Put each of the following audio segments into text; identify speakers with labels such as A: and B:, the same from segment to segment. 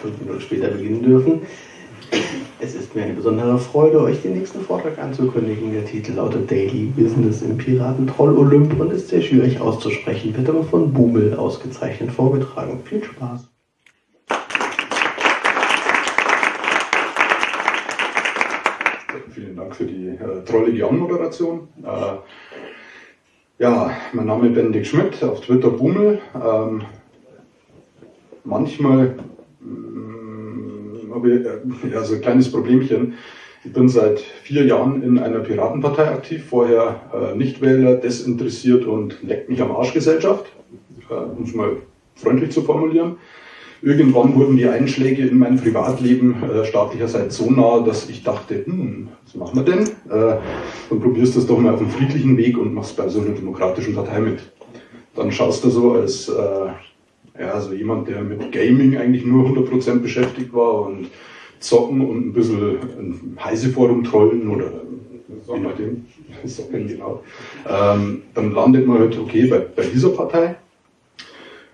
A: fünf Minuten später beginnen dürfen. Es ist mir eine besondere Freude, euch den nächsten Vortrag anzukündigen. Der Titel lautet Daily Business im Piratentroll Olymp und ist sehr schwierig auszusprechen, wird aber von Bumel ausgezeichnet vorgetragen. Viel Spaß!
B: Vielen Dank für die äh, trollige Anmoderation. Äh, ja, mein Name ist Benedikt Schmidt, auf Twitter Bummel. Ähm, manchmal habe ich äh, ja, so ein kleines Problemchen. Ich bin seit vier Jahren in einer Piratenpartei aktiv, vorher äh, Nichtwähler, desinteressiert und leckt mich am Arsch Gesellschaft, äh, um es mal freundlich zu formulieren. Irgendwann wurden die Einschläge in mein Privatleben äh, staatlicherseits so nah, dass ich dachte, hm, was machen wir denn? Äh, dann probierst du es doch mal auf einem friedlichen Weg und machst bei so einer demokratischen Partei mit. Dann schaust du so als äh, ja, also jemand, der mit Gaming eigentlich nur 100% beschäftigt war und zocken und ein bisschen ein Heiseforum trollen oder je nachdem, Socken, genau. Ähm, dann landet man halt, okay, bei, bei dieser Partei.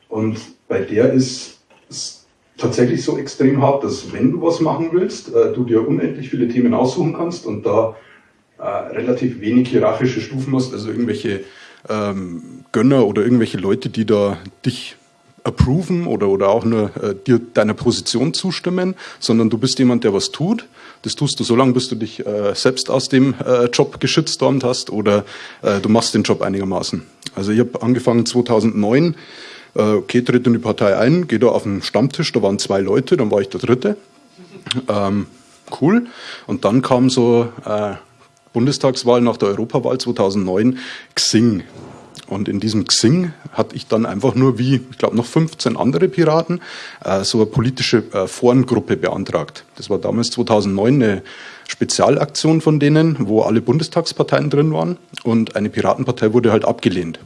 B: Und bei der ist es tatsächlich so extrem hart, dass wenn du was machen willst, äh, du dir unendlich viele Themen aussuchen kannst und da äh, relativ wenig hierarchische Stufen hast, also irgendwelche ähm, Gönner oder irgendwelche Leute, die da dich approven oder, oder auch nur äh, dir deiner Position zustimmen, sondern du bist jemand, der was tut. Das tust du so lange, bis du dich äh, selbst aus dem äh, Job geschütztormt hast oder äh, du machst den Job einigermaßen. Also ich habe angefangen 2009, äh, okay, tritt in die Partei ein, gehe da auf den Stammtisch, da waren zwei Leute, dann war ich der Dritte. Ähm, cool. Und dann kam so äh, Bundestagswahl nach der Europawahl 2009, Xing. Und in diesem Xing hatte ich dann einfach nur wie, ich glaube, noch 15 andere Piraten äh, so eine politische äh, Forengruppe beantragt. Das war damals 2009 eine Spezialaktion von denen, wo alle Bundestagsparteien drin waren. Und eine Piratenpartei wurde halt abgelehnt.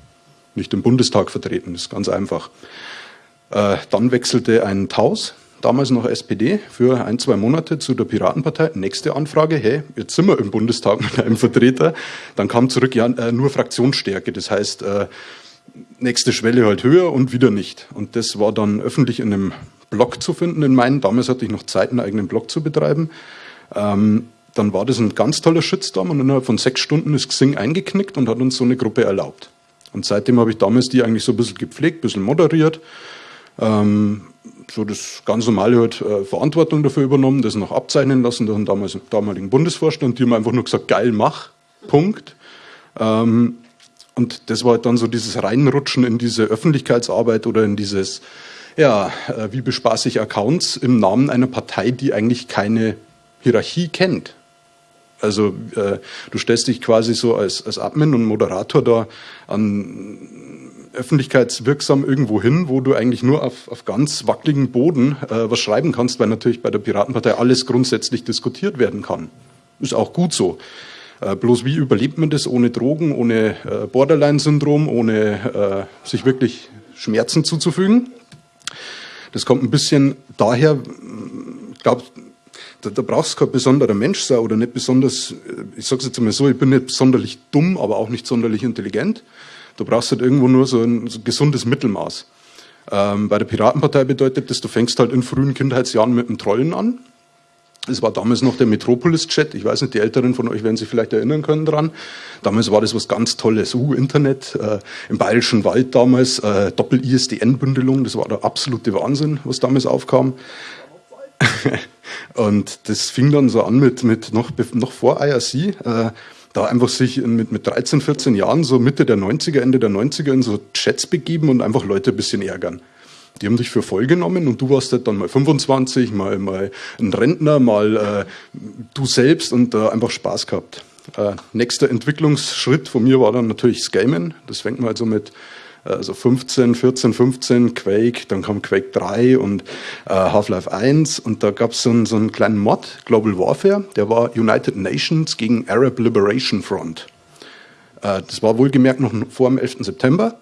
B: Nicht im Bundestag vertreten, das ist ganz einfach. Äh, dann wechselte ein Taus, damals noch SPD, für ein, zwei Monate zu der Piratenpartei. Nächste Anfrage, hey, jetzt sind wir im Bundestag mit einem Vertreter. Dann kam zurück, ja, äh, nur Fraktionsstärke. Das heißt, äh, nächste Schwelle halt höher und wieder nicht. Und das war dann öffentlich in einem Blog zu finden in meinen. Damals hatte ich noch Zeit, einen eigenen Blog zu betreiben. Ähm, dann war das ein ganz toller Shitstorm und innerhalb von sechs Stunden ist Xing eingeknickt und hat uns so eine Gruppe erlaubt. Und seitdem habe ich damals die eigentlich so ein bisschen gepflegt, ein bisschen moderiert. Ähm, so das ganz normale halt, äh, Verantwortung dafür übernommen, das noch abzeichnen lassen durch den damals, damaligen Bundesvorstand. Die haben einfach nur gesagt, geil, mach, Punkt. Ähm, und das war halt dann so dieses Reinrutschen in diese Öffentlichkeitsarbeit oder in dieses, ja, äh, wie bespaße ich Accounts im Namen einer Partei, die eigentlich keine Hierarchie kennt. Also äh, du stellst dich quasi so als, als Admin und Moderator da an öffentlichkeitswirksam irgendwo hin, wo du eigentlich nur auf, auf ganz wackeligen Boden äh, was schreiben kannst, weil natürlich bei der Piratenpartei alles grundsätzlich diskutiert werden kann. Ist auch gut so. Äh, bloß wie überlebt man das ohne Drogen, ohne äh, Borderline-Syndrom, ohne äh, sich wirklich Schmerzen zuzufügen? Das kommt ein bisschen daher, glaube, da, da brauchst du kein besonderer Mensch sein oder nicht besonders, äh, ich sage es jetzt mal so, ich bin nicht sonderlich dumm, aber auch nicht sonderlich intelligent. Du brauchst halt irgendwo nur so ein, so ein gesundes Mittelmaß. Ähm, bei der Piratenpartei bedeutet das, du fängst halt in frühen Kindheitsjahren mit dem Trollen an. Es war damals noch der Metropolis-Chat. Ich weiß nicht, die Älteren von euch werden sich vielleicht erinnern können dran. Damals war das was ganz Tolles. Uh, Internet, äh, im Bayerischen Wald damals, äh, Doppel-ISDN-Bündelung. Das war der absolute Wahnsinn, was damals aufkam. und das fing dann so an mit, mit noch, noch vor IRC. Äh, da einfach sich mit, mit 13, 14 Jahren, so Mitte der 90er, Ende der 90er in so Chats begeben und einfach Leute ein bisschen ärgern. Die haben dich für voll genommen und du warst halt dann mal 25, mal, mal ein Rentner, mal äh, du selbst und äh, einfach Spaß gehabt. Äh, nächster Entwicklungsschritt von mir war dann natürlich das Gamen. Das fängt mal so mit also 15, 14, 15 Quake, dann kam Quake 3 und äh, Half-Life 1 und da gab so es so einen kleinen Mod, Global Warfare, der war United Nations gegen Arab Liberation Front. Äh, das war wohlgemerkt noch vor dem 11. September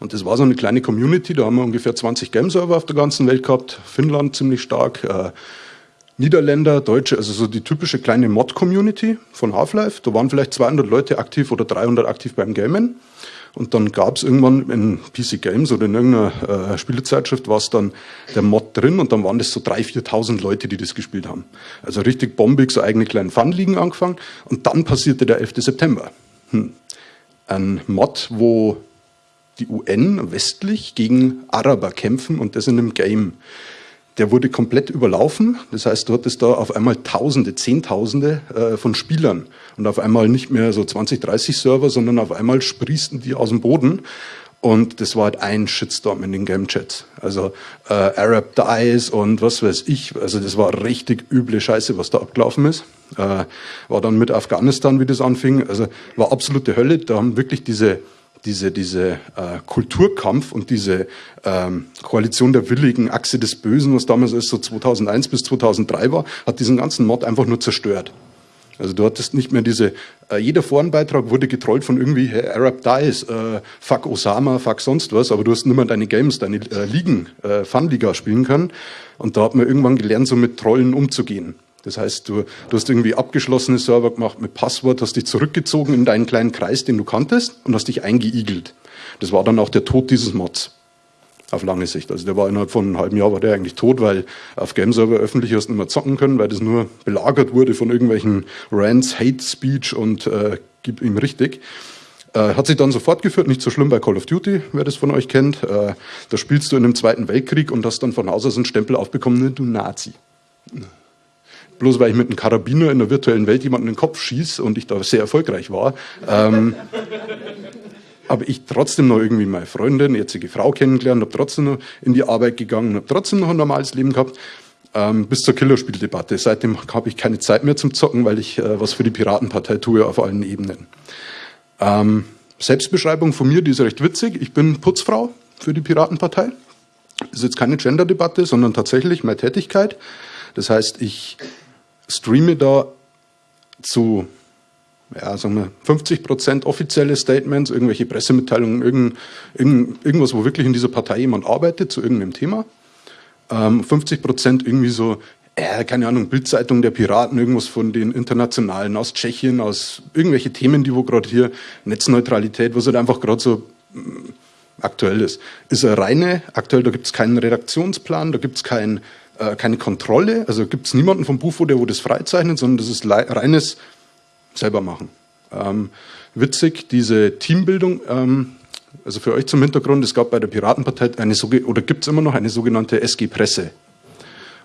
B: und das war so eine kleine Community, da haben wir ungefähr 20 Game-Server auf der ganzen Welt gehabt, Finnland ziemlich stark, äh, Niederländer, Deutsche, also so die typische kleine Mod-Community von Half-Life. Da waren vielleicht 200 Leute aktiv oder 300 aktiv beim Gamen. Und dann gab es irgendwann in PC Games oder in irgendeiner äh, Spielezeitschrift war es dann der Mod drin und dann waren das so 3.000, 4.000 Leute, die das gespielt haben. Also richtig bombig, so eigene kleinen Fun-Ligen angefangen und dann passierte der 11. September. Hm. Ein Mod, wo die UN westlich gegen Araber kämpfen und das in einem Game der wurde komplett überlaufen. Das heißt, du hattest da auf einmal Tausende, Zehntausende äh, von Spielern und auf einmal nicht mehr so 20, 30 Server, sondern auf einmal sprießen die aus dem Boden. Und das war halt ein Shitstorm in den Game Chats. Also äh, Arab Dies und was weiß ich. Also das war richtig üble Scheiße, was da abgelaufen ist. Äh, war dann mit Afghanistan, wie das anfing. Also war absolute Hölle. Da haben wirklich diese diese, diese äh, Kulturkampf und diese ähm, Koalition der Willigen, Achse des Bösen, was damals erst so 2001 bis 2003 war, hat diesen ganzen Mod einfach nur zerstört. Also du hattest nicht mehr diese, äh, jeder Forenbeitrag wurde getrollt von irgendwie hey, Arab Dies, äh, fuck Osama, fuck sonst was, aber du hast nicht mehr deine Games, deine äh, Ligen, äh, Fun-Liga spielen können. Und da hat man irgendwann gelernt, so mit Trollen umzugehen. Das heißt, du, du hast irgendwie abgeschlossene Server gemacht mit Passwort, hast dich zurückgezogen in deinen kleinen Kreis, den du kanntest, und hast dich eingeigelt. Das war dann auch der Tod dieses Mods. Auf lange Sicht. Also der war innerhalb von einem halben Jahr war der eigentlich tot, weil auf Game-Server öffentlich hast du nicht mehr zocken können, weil das nur belagert wurde von irgendwelchen Rants, Hate Speech und äh, gib ihm richtig. Äh, hat sich dann so fortgeführt, nicht so schlimm bei Call of Duty, wer das von euch kennt. Äh, da spielst du in einem Zweiten Weltkrieg und hast dann von Haus aus einen Stempel aufbekommen, du Nazi bloß weil ich mit einem Karabiner in der virtuellen Welt jemanden in den Kopf schieße und ich da sehr erfolgreich war, ähm, habe ich trotzdem noch irgendwie meine Freundin, jetzige Frau kennengelernt, habe trotzdem noch in die Arbeit gegangen, habe trotzdem noch ein normales Leben gehabt, ähm, bis zur Killerspieldebatte. Seitdem habe ich keine Zeit mehr zum Zocken, weil ich äh, was für die Piratenpartei tue auf allen Ebenen. Ähm, Selbstbeschreibung von mir, die ist recht witzig. Ich bin Putzfrau für die Piratenpartei. Das ist jetzt keine Gender-Debatte, sondern tatsächlich meine Tätigkeit. Das heißt, ich streame da zu ja, sagen wir 50 Prozent offizielle Statements, irgendwelche Pressemitteilungen, irgend, irgend, irgendwas, wo wirklich in dieser Partei jemand arbeitet zu irgendeinem Thema. Ähm, 50 Prozent irgendwie so, äh, keine Ahnung, Bildzeitung der Piraten, irgendwas von den Internationalen aus Tschechien, aus irgendwelche Themen, die wo gerade hier Netzneutralität, was halt einfach gerade so mm, aktuell ist. Ist eine reine, aktuell, da gibt es keinen Redaktionsplan, da gibt es kein äh, keine Kontrolle. Also gibt es niemanden vom Bufo, der wo das freizeichnet, sondern das ist reines selber machen. Ähm, witzig, diese Teambildung, ähm, also für euch zum Hintergrund, es gab bei der Piratenpartei eine oder gibt es immer noch eine sogenannte SG Presse.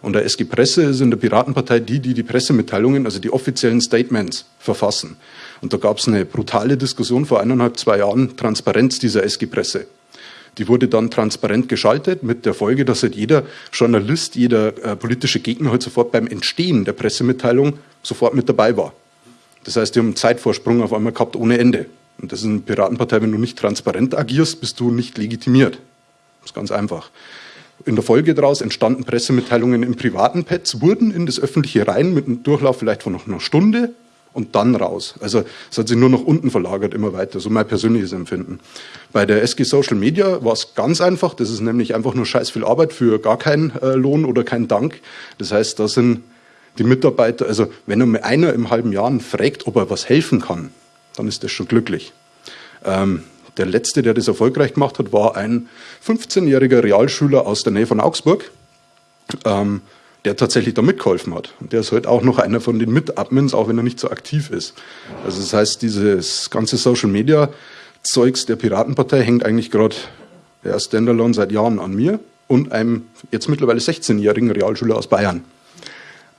B: Und der SG Presse ist in der Piratenpartei die, die die Pressemitteilungen, also die offiziellen Statements verfassen. Und da gab es eine brutale Diskussion vor eineinhalb, zwei Jahren, Transparenz dieser SG Presse. Die wurde dann transparent geschaltet mit der Folge, dass halt jeder Journalist, jeder äh, politische Gegner halt sofort beim Entstehen der Pressemitteilung sofort mit dabei war. Das heißt, die haben einen Zeitvorsprung auf einmal gehabt ohne Ende. Und das ist eine Piratenpartei, wenn du nicht transparent agierst, bist du nicht legitimiert. Das ist ganz einfach. In der Folge daraus entstanden Pressemitteilungen in privaten Pads, wurden in das öffentliche rein mit einem Durchlauf vielleicht von noch einer Stunde und dann raus. Also es hat sich nur nach unten verlagert, immer weiter, so mein persönliches Empfinden. Bei der SG Social Media war es ganz einfach, das ist nämlich einfach nur scheiß viel Arbeit für gar keinen äh, Lohn oder keinen Dank. Das heißt, da sind die Mitarbeiter, also wenn nur einer im halben Jahr fragt, ob er was helfen kann, dann ist das schon glücklich. Ähm, der letzte, der das erfolgreich gemacht hat, war ein 15-jähriger Realschüler aus der Nähe von Augsburg. Ähm, der tatsächlich da mitgeholfen hat. Und der ist heute auch noch einer von den Mit-Admins, auch wenn er nicht so aktiv ist. Also das heißt, dieses ganze Social-Media-Zeugs der Piratenpartei hängt eigentlich gerade der Standalone seit Jahren an mir und einem jetzt mittlerweile 16-jährigen Realschüler aus Bayern.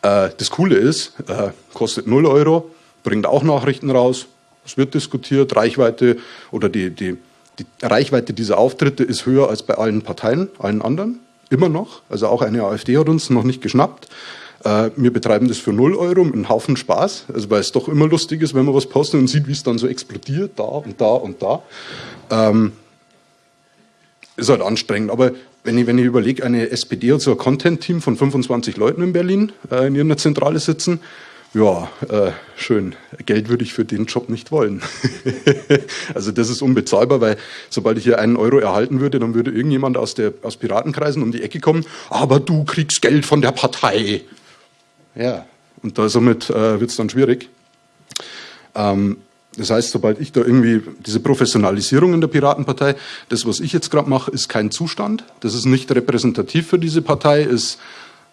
B: Äh, das Coole ist, äh, kostet 0 Euro, bringt auch Nachrichten raus, es wird diskutiert, Reichweite oder die, die, die Reichweite dieser Auftritte ist höher als bei allen Parteien, allen anderen immer noch. Also auch eine AfD hat uns noch nicht geschnappt. Äh, wir betreiben das für 0 Euro mit einem Haufen Spaß, also weil es doch immer lustig ist, wenn man was postet und sieht, wie es dann so explodiert, da und da und da. Ähm, ist halt anstrengend, aber wenn ich, wenn ich überlege, eine SPD hat so ein Content-Team von 25 Leuten in Berlin äh, in ihrer Zentrale sitzen, ja, äh, schön. Geld würde ich für den Job nicht wollen. also das ist unbezahlbar, weil sobald ich hier einen Euro erhalten würde, dann würde irgendjemand aus, der, aus Piratenkreisen um die Ecke kommen, aber du kriegst Geld von der Partei. Ja, und da somit äh, wird es dann schwierig. Ähm, Das heißt, sobald ich da irgendwie diese Professionalisierung in der Piratenpartei, das, was ich jetzt gerade mache, ist kein Zustand. Das ist nicht repräsentativ für diese Partei, ist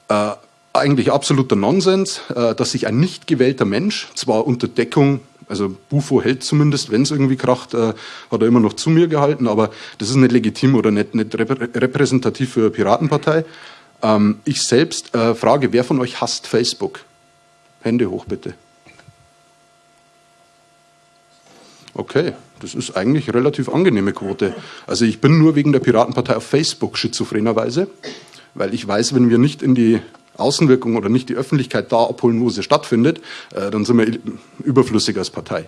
B: äh, eigentlich absoluter Nonsens, äh, dass sich ein nicht gewählter Mensch, zwar unter Deckung, also Bufo hält zumindest, wenn es irgendwie kracht, äh, hat er immer noch zu mir gehalten, aber das ist nicht legitim oder nicht, nicht repräsentativ für eine Piratenpartei. Ähm, ich selbst äh, frage, wer von euch hasst Facebook? Hände hoch bitte. Okay, das ist eigentlich relativ angenehme Quote. Also ich bin nur wegen der Piratenpartei auf Facebook schizophrenerweise, weil ich weiß, wenn wir nicht in die Außenwirkung oder nicht die Öffentlichkeit da abholen, wo sie stattfindet, äh, dann sind wir überflüssig als Partei.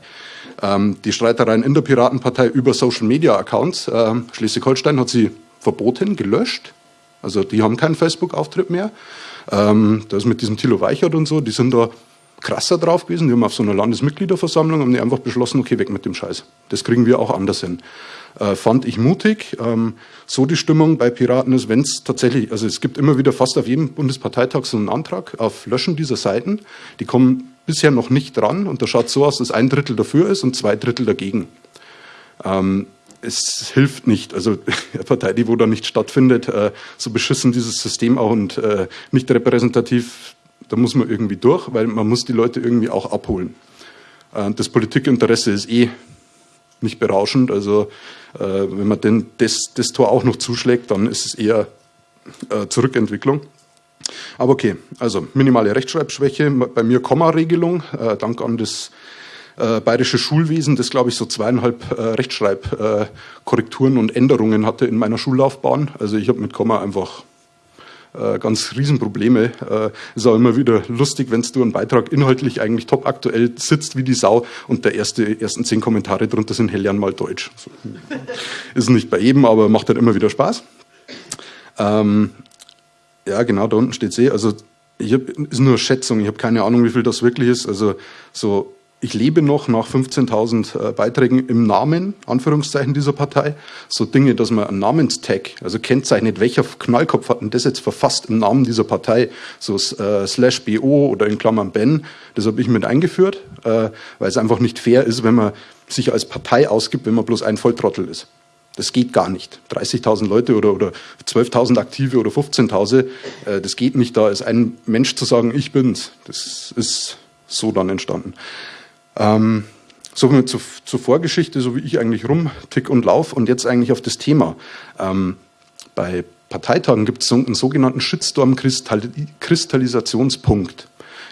B: Ähm, die Streitereien in der Piratenpartei über Social-Media-Accounts, äh, Schleswig-Holstein hat sie verboten, gelöscht. Also die haben keinen Facebook-Auftritt mehr. Ähm, das mit diesem Thilo Weichert und so, die sind da krasser drauf gewesen. Die haben auf so einer Landesmitgliederversammlung haben die einfach beschlossen, okay, weg mit dem Scheiß. Das kriegen wir auch anders hin. Äh, fand ich mutig. Ähm, so die Stimmung bei Piraten ist, wenn es tatsächlich, also es gibt immer wieder fast auf jedem Bundesparteitag so einen Antrag auf Löschen dieser Seiten. Die kommen bisher noch nicht dran und da schaut so aus, dass ein Drittel dafür ist und zwei Drittel dagegen. Ähm, es hilft nicht. Also eine Partei, die wo da nicht stattfindet, äh, so beschissen dieses System auch und äh, nicht repräsentativ da muss man irgendwie durch, weil man muss die Leute irgendwie auch abholen. Äh, das Politikinteresse ist eh nicht berauschend. Also äh, wenn man denn das, das Tor auch noch zuschlägt, dann ist es eher äh, Zurückentwicklung. Aber okay, also minimale Rechtschreibschwäche, bei mir Komma-Regelung, dank an das bayerische Schulwesen, das glaube ich so zweieinhalb Rechtschreibkorrekturen und Änderungen hatte in meiner Schullaufbahn. Also ich habe mit Komma einfach äh, ganz Riesenprobleme. Äh, ist auch immer wieder lustig, wenn du einen Beitrag inhaltlich eigentlich top aktuell sitzt wie die Sau und der erste, ersten zehn Kommentare drunter sind Hellern mal Deutsch. Ist nicht bei jedem, aber macht halt immer wieder Spaß. Ähm, ja, genau, da unten steht sie. Also ich hab, ist nur Schätzung, ich habe keine Ahnung, wie viel das wirklich ist. Also so ich lebe noch nach 15.000 äh, Beiträgen im Namen, Anführungszeichen, dieser Partei. So Dinge, dass man einen Namenstag, also kennzeichnet, welcher Knallkopf hat denn das jetzt verfasst im Namen dieser Partei, so äh, slash BO oder in Klammern Ben, das habe ich mit eingeführt, äh, weil es einfach nicht fair ist, wenn man sich als Partei ausgibt, wenn man bloß ein Volltrottel ist. Das geht gar nicht. 30.000 Leute oder, oder 12.000 Aktive oder 15.000, äh, das geht nicht, da ist ein Mensch zu sagen, ich bin's. Das ist so dann entstanden. Ähm, so viel zur, zur, Vorgeschichte, so wie ich eigentlich rumtick und lauf und jetzt eigentlich auf das Thema. Ähm, bei Parteitagen gibt es so einen sogenannten Shitstorm-Kristallisationspunkt.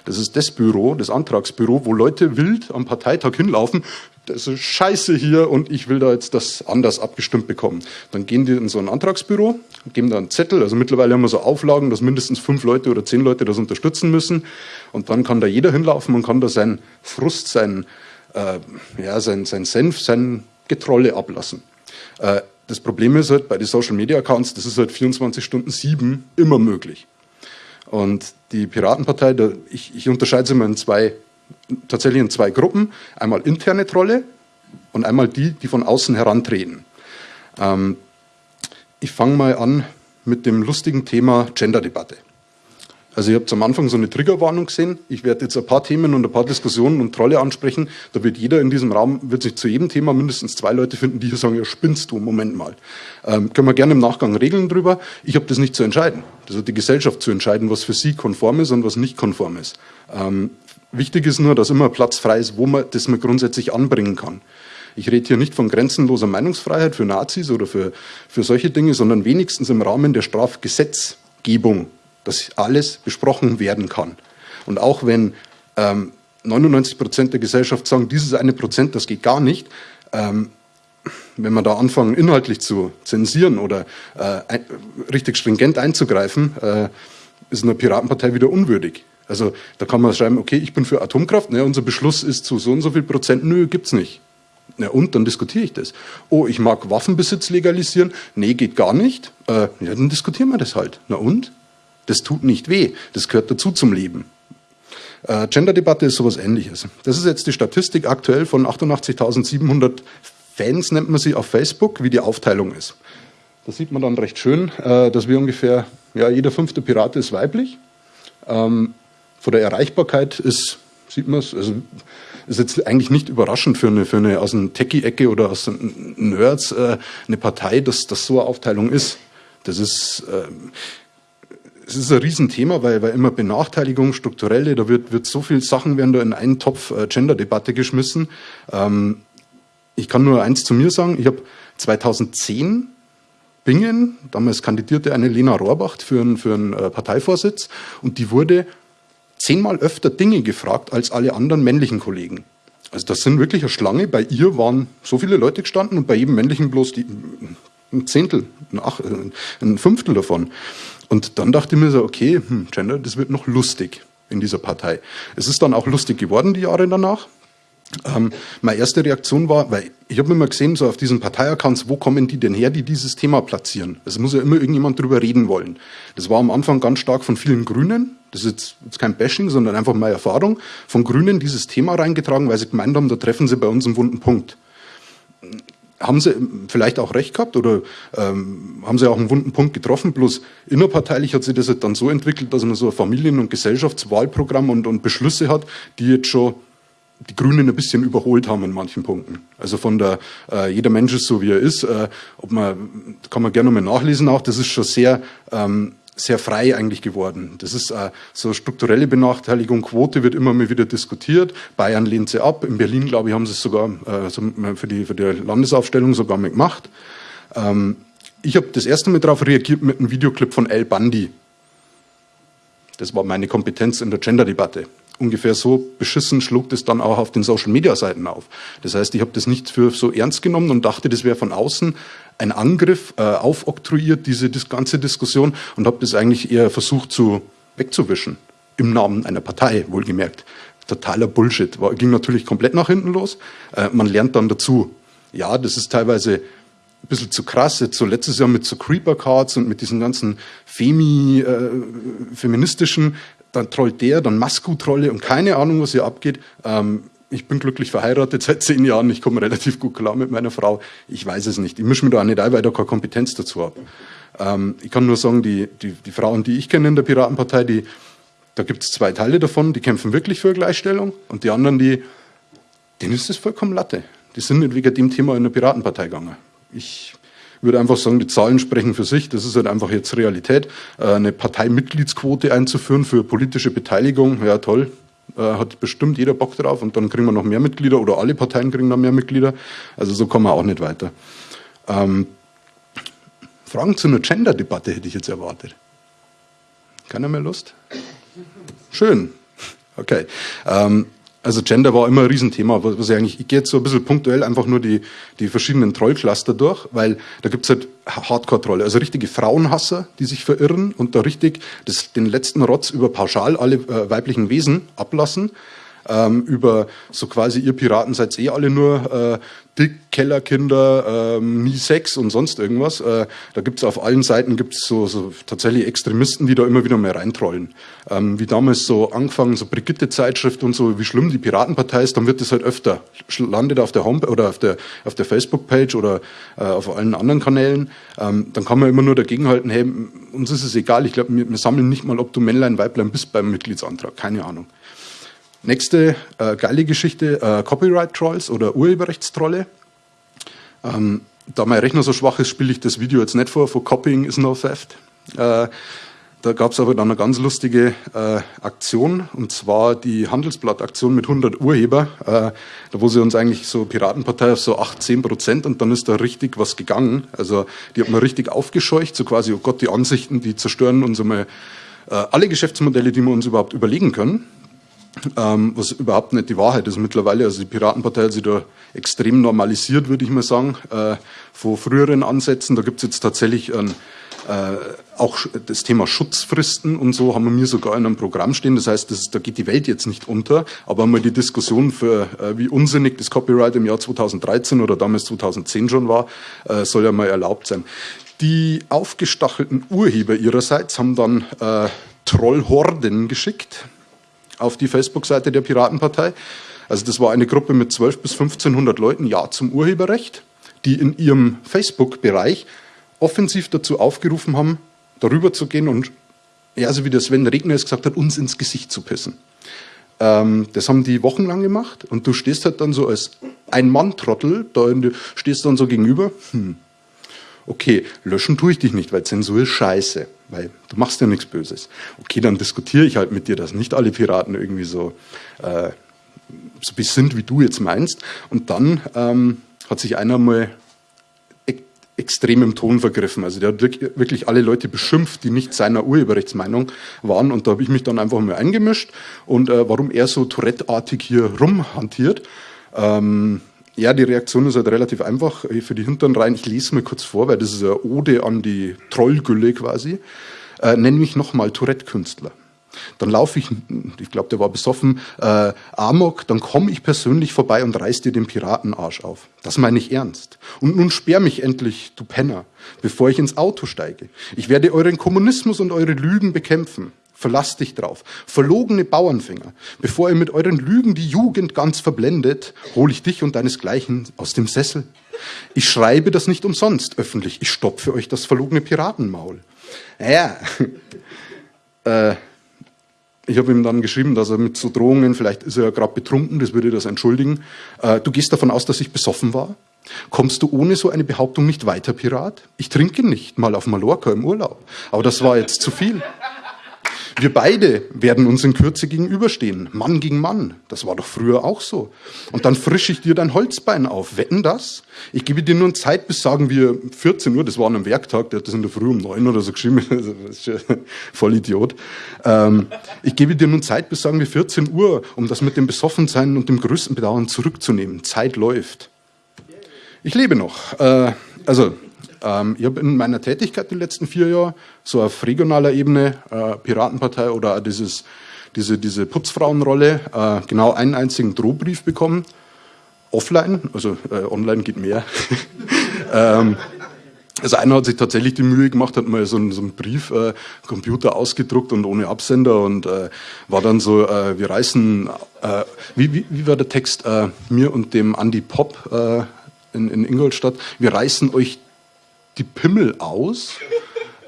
B: Das ist das Büro, das Antragsbüro, wo Leute wild am Parteitag hinlaufen. Das ist scheiße hier und ich will da jetzt das anders abgestimmt bekommen. Dann gehen die in so ein Antragsbüro, geben da einen Zettel. Also mittlerweile haben wir so Auflagen, dass mindestens fünf Leute oder zehn Leute das unterstützen müssen. Und dann kann da jeder hinlaufen und kann da seinen Frust, sein, äh, ja, sein, sein Senf, sein Getrolle ablassen. Äh, das Problem ist halt bei den Social Media Accounts, das ist halt 24 Stunden sieben immer möglich. Und die Piratenpartei, da, ich, ich unterscheide sie immer in zwei, tatsächlich in zwei Gruppen. Einmal interne Trolle und einmal die, die von außen herantreten. Ähm, ich fange mal an mit dem lustigen Thema Gender-Debatte. Also ihr habt am Anfang so eine Triggerwarnung gesehen. Ich werde jetzt ein paar Themen und ein paar Diskussionen und Trolle ansprechen. Da wird jeder in diesem Raum, wird sich zu jedem Thema mindestens zwei Leute finden, die hier sagen, ja spinnst du, Moment mal. Ähm, können wir gerne im Nachgang regeln drüber. Ich habe das nicht zu entscheiden. Das hat die Gesellschaft zu entscheiden, was für sie konform ist und was nicht konform ist. Ähm, wichtig ist nur, dass immer Platz frei ist, wo man das man grundsätzlich anbringen kann. Ich rede hier nicht von grenzenloser Meinungsfreiheit für Nazis oder für, für solche Dinge, sondern wenigstens im Rahmen der Strafgesetzgebung dass alles besprochen werden kann. Und auch wenn ähm, 99 Prozent der Gesellschaft sagen, dieses eine Prozent, das geht gar nicht, ähm, wenn man da anfangen, inhaltlich zu zensieren oder äh, richtig stringent einzugreifen, äh, ist eine Piratenpartei wieder unwürdig. Also da kann man schreiben, okay, ich bin für Atomkraft, ne, unser Beschluss ist zu so und so viel Prozent, nö, gibt's nicht. Na und, dann diskutiere ich das. Oh, ich mag Waffenbesitz legalisieren, nee, geht gar nicht. Äh, ja, dann diskutieren wir das halt. Na und? Das tut nicht weh. Das gehört dazu zum Leben. Äh, Gender-Debatte ist sowas ähnliches. Das ist jetzt die Statistik aktuell von 88.700 Fans, nennt man sie auf Facebook, wie die Aufteilung ist. Da sieht man dann recht schön, äh, dass wir ungefähr, ja, jeder fünfte Pirat ist weiblich. Ähm, von der Erreichbarkeit ist sieht man es. Also ist jetzt eigentlich nicht überraschend für eine, für eine aus einer Techie-Ecke oder aus Nerds äh, eine Partei, dass das so eine Aufteilung ist. Das ist, äh, es ist ein Riesenthema, weil, weil immer Benachteiligung, strukturelle, da wird, wird so viel Sachen werden da in einen Topf äh, Gender-Debatte geschmissen. Ähm, ich kann nur eins zu mir sagen, ich habe 2010 Bingen, damals kandidierte eine Lena Rohrbach für einen, für einen äh, Parteivorsitz und die wurde zehnmal öfter Dinge gefragt als alle anderen männlichen Kollegen. Also das sind wirklich eine Schlange. Bei ihr waren so viele Leute gestanden und bei jedem männlichen bloß die, ein Zehntel, ein, Ach, ein Fünftel davon. Und dann dachte ich mir so, okay, hm, Gender, das wird noch lustig in dieser Partei. Es ist dann auch lustig geworden die Jahre danach. Ähm, meine erste Reaktion war, weil ich habe immer gesehen, so auf diesen Parteiaccounts, wo kommen die denn her, die dieses Thema platzieren? Es muss ja immer irgendjemand drüber reden wollen. Das war am Anfang ganz stark von vielen Grünen. Das ist jetzt, kein Bashing, sondern einfach meine Erfahrung. Von Grünen dieses Thema reingetragen, weil sie gemeint haben, da treffen sie bei uns einen wunden Punkt. Haben sie vielleicht auch recht gehabt oder ähm, haben sie auch einen wunden Punkt getroffen? Bloß innerparteilich hat sich das dann so entwickelt, dass man so ein Familien- und Gesellschaftswahlprogramm und, und Beschlüsse hat, die jetzt schon die Grünen ein bisschen überholt haben in manchen Punkten. Also von der äh, jeder Mensch ist so wie er ist, äh, ob man kann man gerne mal nachlesen auch. Das ist schon sehr ähm, sehr frei eigentlich geworden. Das ist äh, so strukturelle Benachteiligung, Quote wird immer mal wieder diskutiert. Bayern lehnt sie ab. In Berlin, glaube ich, haben sie es sogar äh, so für, die, für die Landesaufstellung sogar mal gemacht. Ähm, ich habe das erste Mal darauf reagiert mit einem Videoclip von El Bandi. Das war meine Kompetenz in der Gender-Debatte ungefähr so beschissen schlug das dann auch auf den Social-Media-Seiten auf. Das heißt, ich habe das nicht für so ernst genommen und dachte, das wäre von außen ein Angriff, äh, aufoktroyiert, diese das ganze Diskussion, und habe das eigentlich eher versucht zu wegzuwischen. Im Namen einer Partei, wohlgemerkt. Totaler Bullshit. War, ging natürlich komplett nach hinten los. Äh, man lernt dann dazu. Ja, das ist teilweise ein bisschen zu krass. Jetzt so letztes Jahr mit so Creeper Cards und mit diesen ganzen Femi, äh, feministischen dann trollt der, dann Masku-Trolle und keine Ahnung, was hier abgeht. Ähm, ich bin glücklich verheiratet seit zehn Jahren, ich komme relativ gut klar mit meiner Frau. Ich weiß es nicht. Ich mische mir da auch nicht ein, weil ich da keine Kompetenz dazu habe. Ähm, ich kann nur sagen, die, die, die Frauen, die ich kenne in der Piratenpartei, die, da gibt es zwei Teile davon, die kämpfen wirklich für Gleichstellung und die anderen, die, denen ist das vollkommen Latte. Die sind nicht wegen dem Thema in der Piratenpartei gegangen. Ich würde einfach sagen, die Zahlen sprechen für sich. Das ist halt einfach jetzt Realität. Äh, eine Parteimitgliedsquote einzuführen für politische Beteiligung, ja toll, äh, hat bestimmt jeder Bock drauf und dann kriegen wir noch mehr Mitglieder oder alle Parteien kriegen dann mehr Mitglieder. Also so kommen wir auch nicht weiter. Ähm, Fragen zu einer Gender-Debatte hätte ich jetzt erwartet. Keiner mehr Lust? Schön. Okay. Ähm, also Gender war immer ein Riesenthema, was ich eigentlich, ich gehe jetzt so ein bisschen punktuell einfach nur die, die verschiedenen Trollcluster durch, weil da gibt's halt Hardcore-Trolle, also richtige Frauenhasser, die sich verirren und da richtig das, den letzten Rotz über pauschal alle äh, weiblichen Wesen ablassen ähm, über so quasi ihr Piraten seid eh alle nur äh, dick, Kellerkinder, ähm, nie Sex und sonst irgendwas. Äh, da gibt's auf allen Seiten gibt's so, so tatsächlich Extremisten, die da immer wieder mehr reintrollen. Ähm, wie damals so angefangen, so Brigitte-Zeitschrift und so, wie schlimm die Piratenpartei ist, dann wird das halt öfter. Landet auf der Homepage oder auf der, auf der Facebook-Page oder äh, auf allen anderen Kanälen. Ähm, dann kann man immer nur dagegenhalten, hey, uns ist es egal, ich glaube, wir, wir sammeln nicht mal, ob du Männlein, Weiblein bist beim Mitgliedsantrag. Keine Ahnung. Nächste äh, geile Geschichte, äh, Copyright-Trolls oder Urheberrechtstrolle. Ähm, da mein Rechner so schwach ist, spiele ich das Video jetzt nicht vor, for Copying is no theft. Äh, da gab es aber dann eine ganz lustige äh, Aktion, und zwar die Handelsblatt-Aktion mit 100 Urheber, äh, da wo sie uns eigentlich so Piratenpartei auf so 8, 10 Prozent und dann ist da richtig was gegangen. Also die hat man richtig aufgescheucht, so quasi, oh Gott, die Ansichten, die zerstören unsere, äh, alle Geschäftsmodelle, die wir uns überhaupt überlegen können ähm, was überhaupt nicht die Wahrheit ist mittlerweile. Also die Piratenpartei hat sich da extrem normalisiert, würde ich mal sagen, äh, von früheren Ansätzen. Da gibt es jetzt tatsächlich ein, äh, auch das Thema Schutzfristen und so haben wir mir sogar in einem Programm stehen. Das heißt, das, da geht die Welt jetzt nicht unter, aber mal die Diskussion für, äh, wie unsinnig das Copyright im Jahr 2013 oder damals 2010 schon war, äh, soll ja mal erlaubt sein. Die aufgestachelten Urheber ihrerseits haben dann äh, Trollhorden geschickt auf die Facebook-Seite der Piratenpartei. Also das war eine Gruppe mit 12 bis 1500 Leuten, ja zum Urheberrecht, die in ihrem Facebook-Bereich offensiv dazu aufgerufen haben, darüber zu gehen und, ja, also wie der Sven Regner es gesagt hat, uns ins Gesicht zu pissen. Ähm, das haben die wochenlang gemacht und du stehst halt dann so als ein Mann-Trottel, da stehst dann so gegenüber, hm, okay, löschen tue ich dich nicht, weil Zensur ist scheiße, weil du machst ja nichts Böses. Okay, dann diskutiere ich halt mit dir, dass nicht alle Piraten irgendwie so, äh, so bis sind, wie du jetzt meinst. Und dann ähm, hat sich einer mal extrem im Ton vergriffen. Also der hat wirklich alle Leute beschimpft, die nicht seiner Urheberrechtsmeinung waren. Und da habe ich mich dann einfach mal eingemischt. Und äh, warum er so Tourette-artig hier rumhantiert, ähm, ja, die Reaktion ist halt relativ einfach für die hinteren Reihen. Ich lese mal kurz vor, weil das ist eine Ode an die Trollgülle quasi. Äh, nenn mich nochmal Tourette-Künstler. Dann laufe ich, ich glaube, der war besoffen, äh, Amok, dann komme ich persönlich vorbei und reiß dir den Piratenarsch auf. Das meine ich ernst. Und nun sperr mich endlich, du Penner, bevor ich ins Auto steige. Ich werde euren Kommunismus und eure Lügen bekämpfen. Verlasst dich drauf. Verlogene Bauernfänger. Bevor ihr mit euren Lügen die Jugend ganz verblendet, hole ich dich und deinesgleichen aus dem Sessel. Ich schreibe das nicht umsonst öffentlich. Ich stopfe euch das verlogene Piratenmaul. Ja, äh, ich habe ihm dann geschrieben, dass er mit so Drohungen, vielleicht ist er ja gerade betrunken, das würde das entschuldigen. Äh, du gehst davon aus, dass ich besoffen war? Kommst du ohne so eine Behauptung nicht weiter, Pirat? Ich trinke nicht, mal auf Mallorca im Urlaub. Aber das war jetzt zu viel. Wir beide werden uns in Kürze gegenüberstehen. Mann gegen Mann. Das war doch früher auch so. Und dann frische ich dir dein Holzbein auf. Wetten das? Ich gebe dir nur Zeit bis, sagen wir, 14 Uhr. Das war an einem Werktag. Der hat das in der Früh um 9 oder so geschrieben. Voll Idiot. Ähm, ich gebe dir nun Zeit bis, sagen wir, 14 Uhr, um das mit dem Besoffensein und dem größten Bedauern zurückzunehmen. Zeit läuft. Ich lebe noch. Äh, also, ähm, ich habe in meiner Tätigkeit die letzten vier Jahre so auf regionaler Ebene äh, Piratenpartei oder dieses, diese, diese Putzfrauenrolle äh, genau einen einzigen Drohbrief bekommen. Offline, also äh, online geht mehr. ähm, also einer hat sich tatsächlich die Mühe gemacht, hat mal so einen, so einen Brief, äh, Computer ausgedruckt und ohne Absender und äh, war dann so, äh, wir reißen, äh, wie, wie, wie war der Text, äh, mir und dem Andy Pop äh, in, in Ingolstadt, wir reißen euch die Pimmel aus,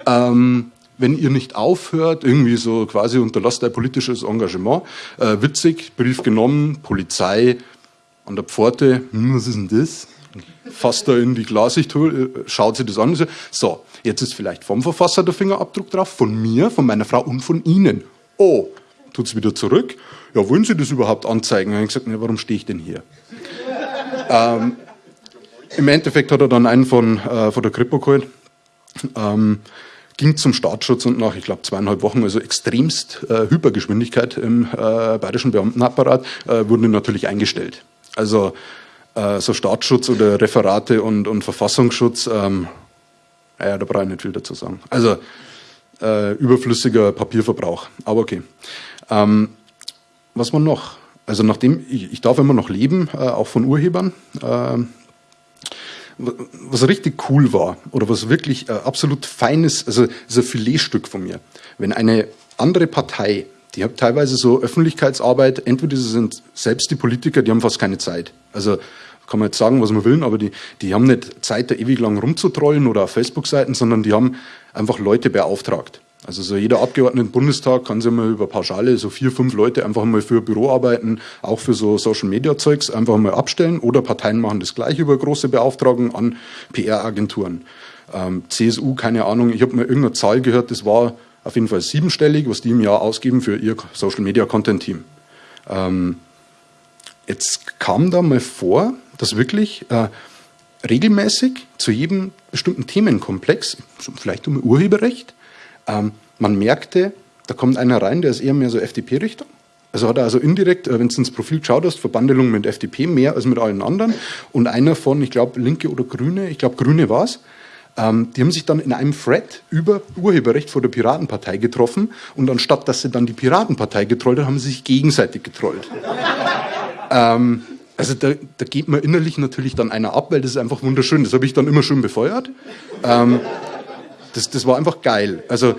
B: ähm, wenn ihr nicht aufhört, irgendwie so quasi unterlasst ein politisches Engagement. Äh, witzig, Brief genommen, Polizei an der Pforte, hm, was ist denn das? Fasst da in die Glasicht, äh, schaut sich das an. So, jetzt ist vielleicht vom Verfasser der Fingerabdruck drauf, von mir, von meiner Frau und von Ihnen. Oh, tut es wieder zurück. Ja, wollen Sie das überhaupt anzeigen? Dann habe ich gesagt, na, warum stehe ich denn hier? ähm, im Endeffekt hat er dann einen von, äh, von der Kripo geholt, ähm, ging zum Staatsschutz und nach, ich glaube, zweieinhalb Wochen, also extremst äh, Hypergeschwindigkeit im äh, bayerischen Beamtenapparat, äh, wurden natürlich eingestellt. Also äh, so Staatsschutz oder Referate und, und Verfassungsschutz, ähm, ja, da brauche ich nicht viel dazu sagen. Also äh, überflüssiger Papierverbrauch, aber okay. Ähm, was war noch? Also nachdem, ich, ich darf immer noch leben, äh, auch von Urhebern, äh, was richtig cool war oder was wirklich äh, absolut feines, also ist ein Filetstück von mir. Wenn eine andere Partei, die hat teilweise so Öffentlichkeitsarbeit, entweder sie sind selbst die Politiker, die haben fast keine Zeit. Also kann man jetzt sagen, was man will, aber die, die haben nicht Zeit, da ewig lang rumzutrollen oder auf Facebook-Seiten, sondern die haben einfach Leute beauftragt. Also so jeder Abgeordnete im Bundestag kann sich mal über Pauschale so vier, fünf Leute einfach mal für Büroarbeiten, auch für so Social Media Zeugs einfach mal abstellen oder Parteien machen das gleich über große Beauftragungen an PR-Agenturen. Ähm, CSU, keine Ahnung, ich habe mal irgendeine Zahl gehört, das war auf jeden Fall siebenstellig, was die im Jahr ausgeben für ihr Social Media Content Team. Ähm, jetzt kam da mal vor, dass wirklich äh, regelmäßig zu jedem bestimmten Themenkomplex, vielleicht um Urheberrecht, ähm, man merkte, da kommt einer rein, der ist eher mehr so FDP-Richtung. Also hat er also indirekt, äh, wenn du ins Profil geschaut hast, Verbandelung mit FDP mehr als mit allen anderen. Und einer von, ich glaube, Linke oder Grüne, ich glaube, Grüne war es, ähm, die haben sich dann in einem Thread über Urheberrecht vor der Piratenpartei getroffen und anstatt, dass sie dann die Piratenpartei getrollt haben, haben sie sich gegenseitig getrollt. ähm, also da, da, geht man innerlich natürlich dann einer ab, weil das ist einfach wunderschön. Das habe ich dann immer schön befeuert. Ähm, das, das war einfach geil. Also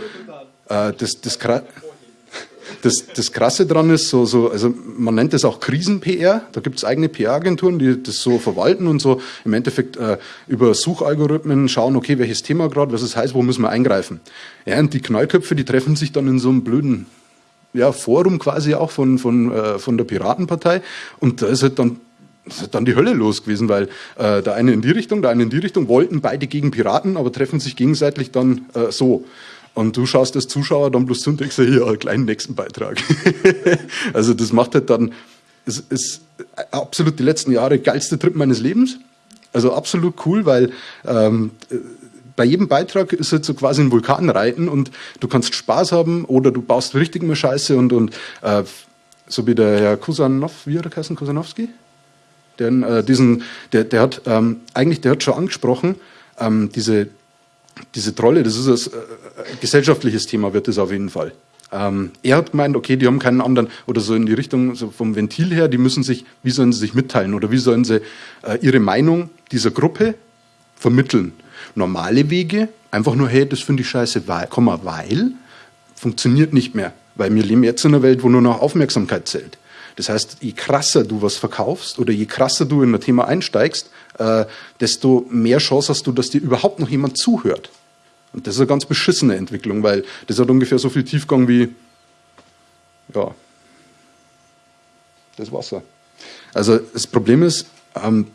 B: äh, das, das, das, das Krasse dran ist, so, so, also man nennt das auch Krisen-PR. Da gibt es eigene PR-Agenturen, die das so verwalten und so im Endeffekt äh, über Suchalgorithmen schauen, okay, welches Thema gerade, was es heißt, wo müssen wir eingreifen. Ja, und die Knallköpfe, die treffen sich dann in so einem blöden ja, Forum quasi auch von, von, äh, von der Piratenpartei. Und da ist halt dann ist dann die Hölle los gewesen, weil äh, der eine in die Richtung, der eine in die Richtung, wollten beide gegen Piraten, aber treffen sich gegenseitig dann äh, so. Und du schaust als Zuschauer dann bloß zu und denkst, einen kleinen nächsten Beitrag. also das macht halt dann, es ist absolut die letzten Jahre geilste Trip meines Lebens. Also absolut cool, weil ähm, bei jedem Beitrag ist jetzt so quasi ein Vulkanreiten und du kannst Spaß haben oder du baust richtig mal Scheiße und, und äh, so wie der Herr Kusanov, wie hat er geheißen, Kusanowski? Der, äh, diesen, der, der hat ähm, eigentlich, der hat schon angesprochen, ähm, diese, diese Trolle, das ist ein äh, gesellschaftliches Thema, wird es auf jeden Fall. Ähm, er hat gemeint, okay, die haben keinen anderen, oder so in die Richtung so vom Ventil her, die müssen sich, wie sollen sie sich mitteilen oder wie sollen sie äh, ihre Meinung dieser Gruppe vermitteln. Normale Wege, einfach nur, hey, das finde ich scheiße, weil, Komma, weil, funktioniert nicht mehr. Weil wir leben jetzt in einer Welt, wo nur noch Aufmerksamkeit zählt. Das heißt, je krasser du was verkaufst oder je krasser du in ein Thema einsteigst, äh, desto mehr Chance hast du, dass dir überhaupt noch jemand zuhört. Und das ist eine ganz beschissene Entwicklung, weil das hat ungefähr so viel Tiefgang wie, ja, das Wasser. Also das Problem ist, ähm,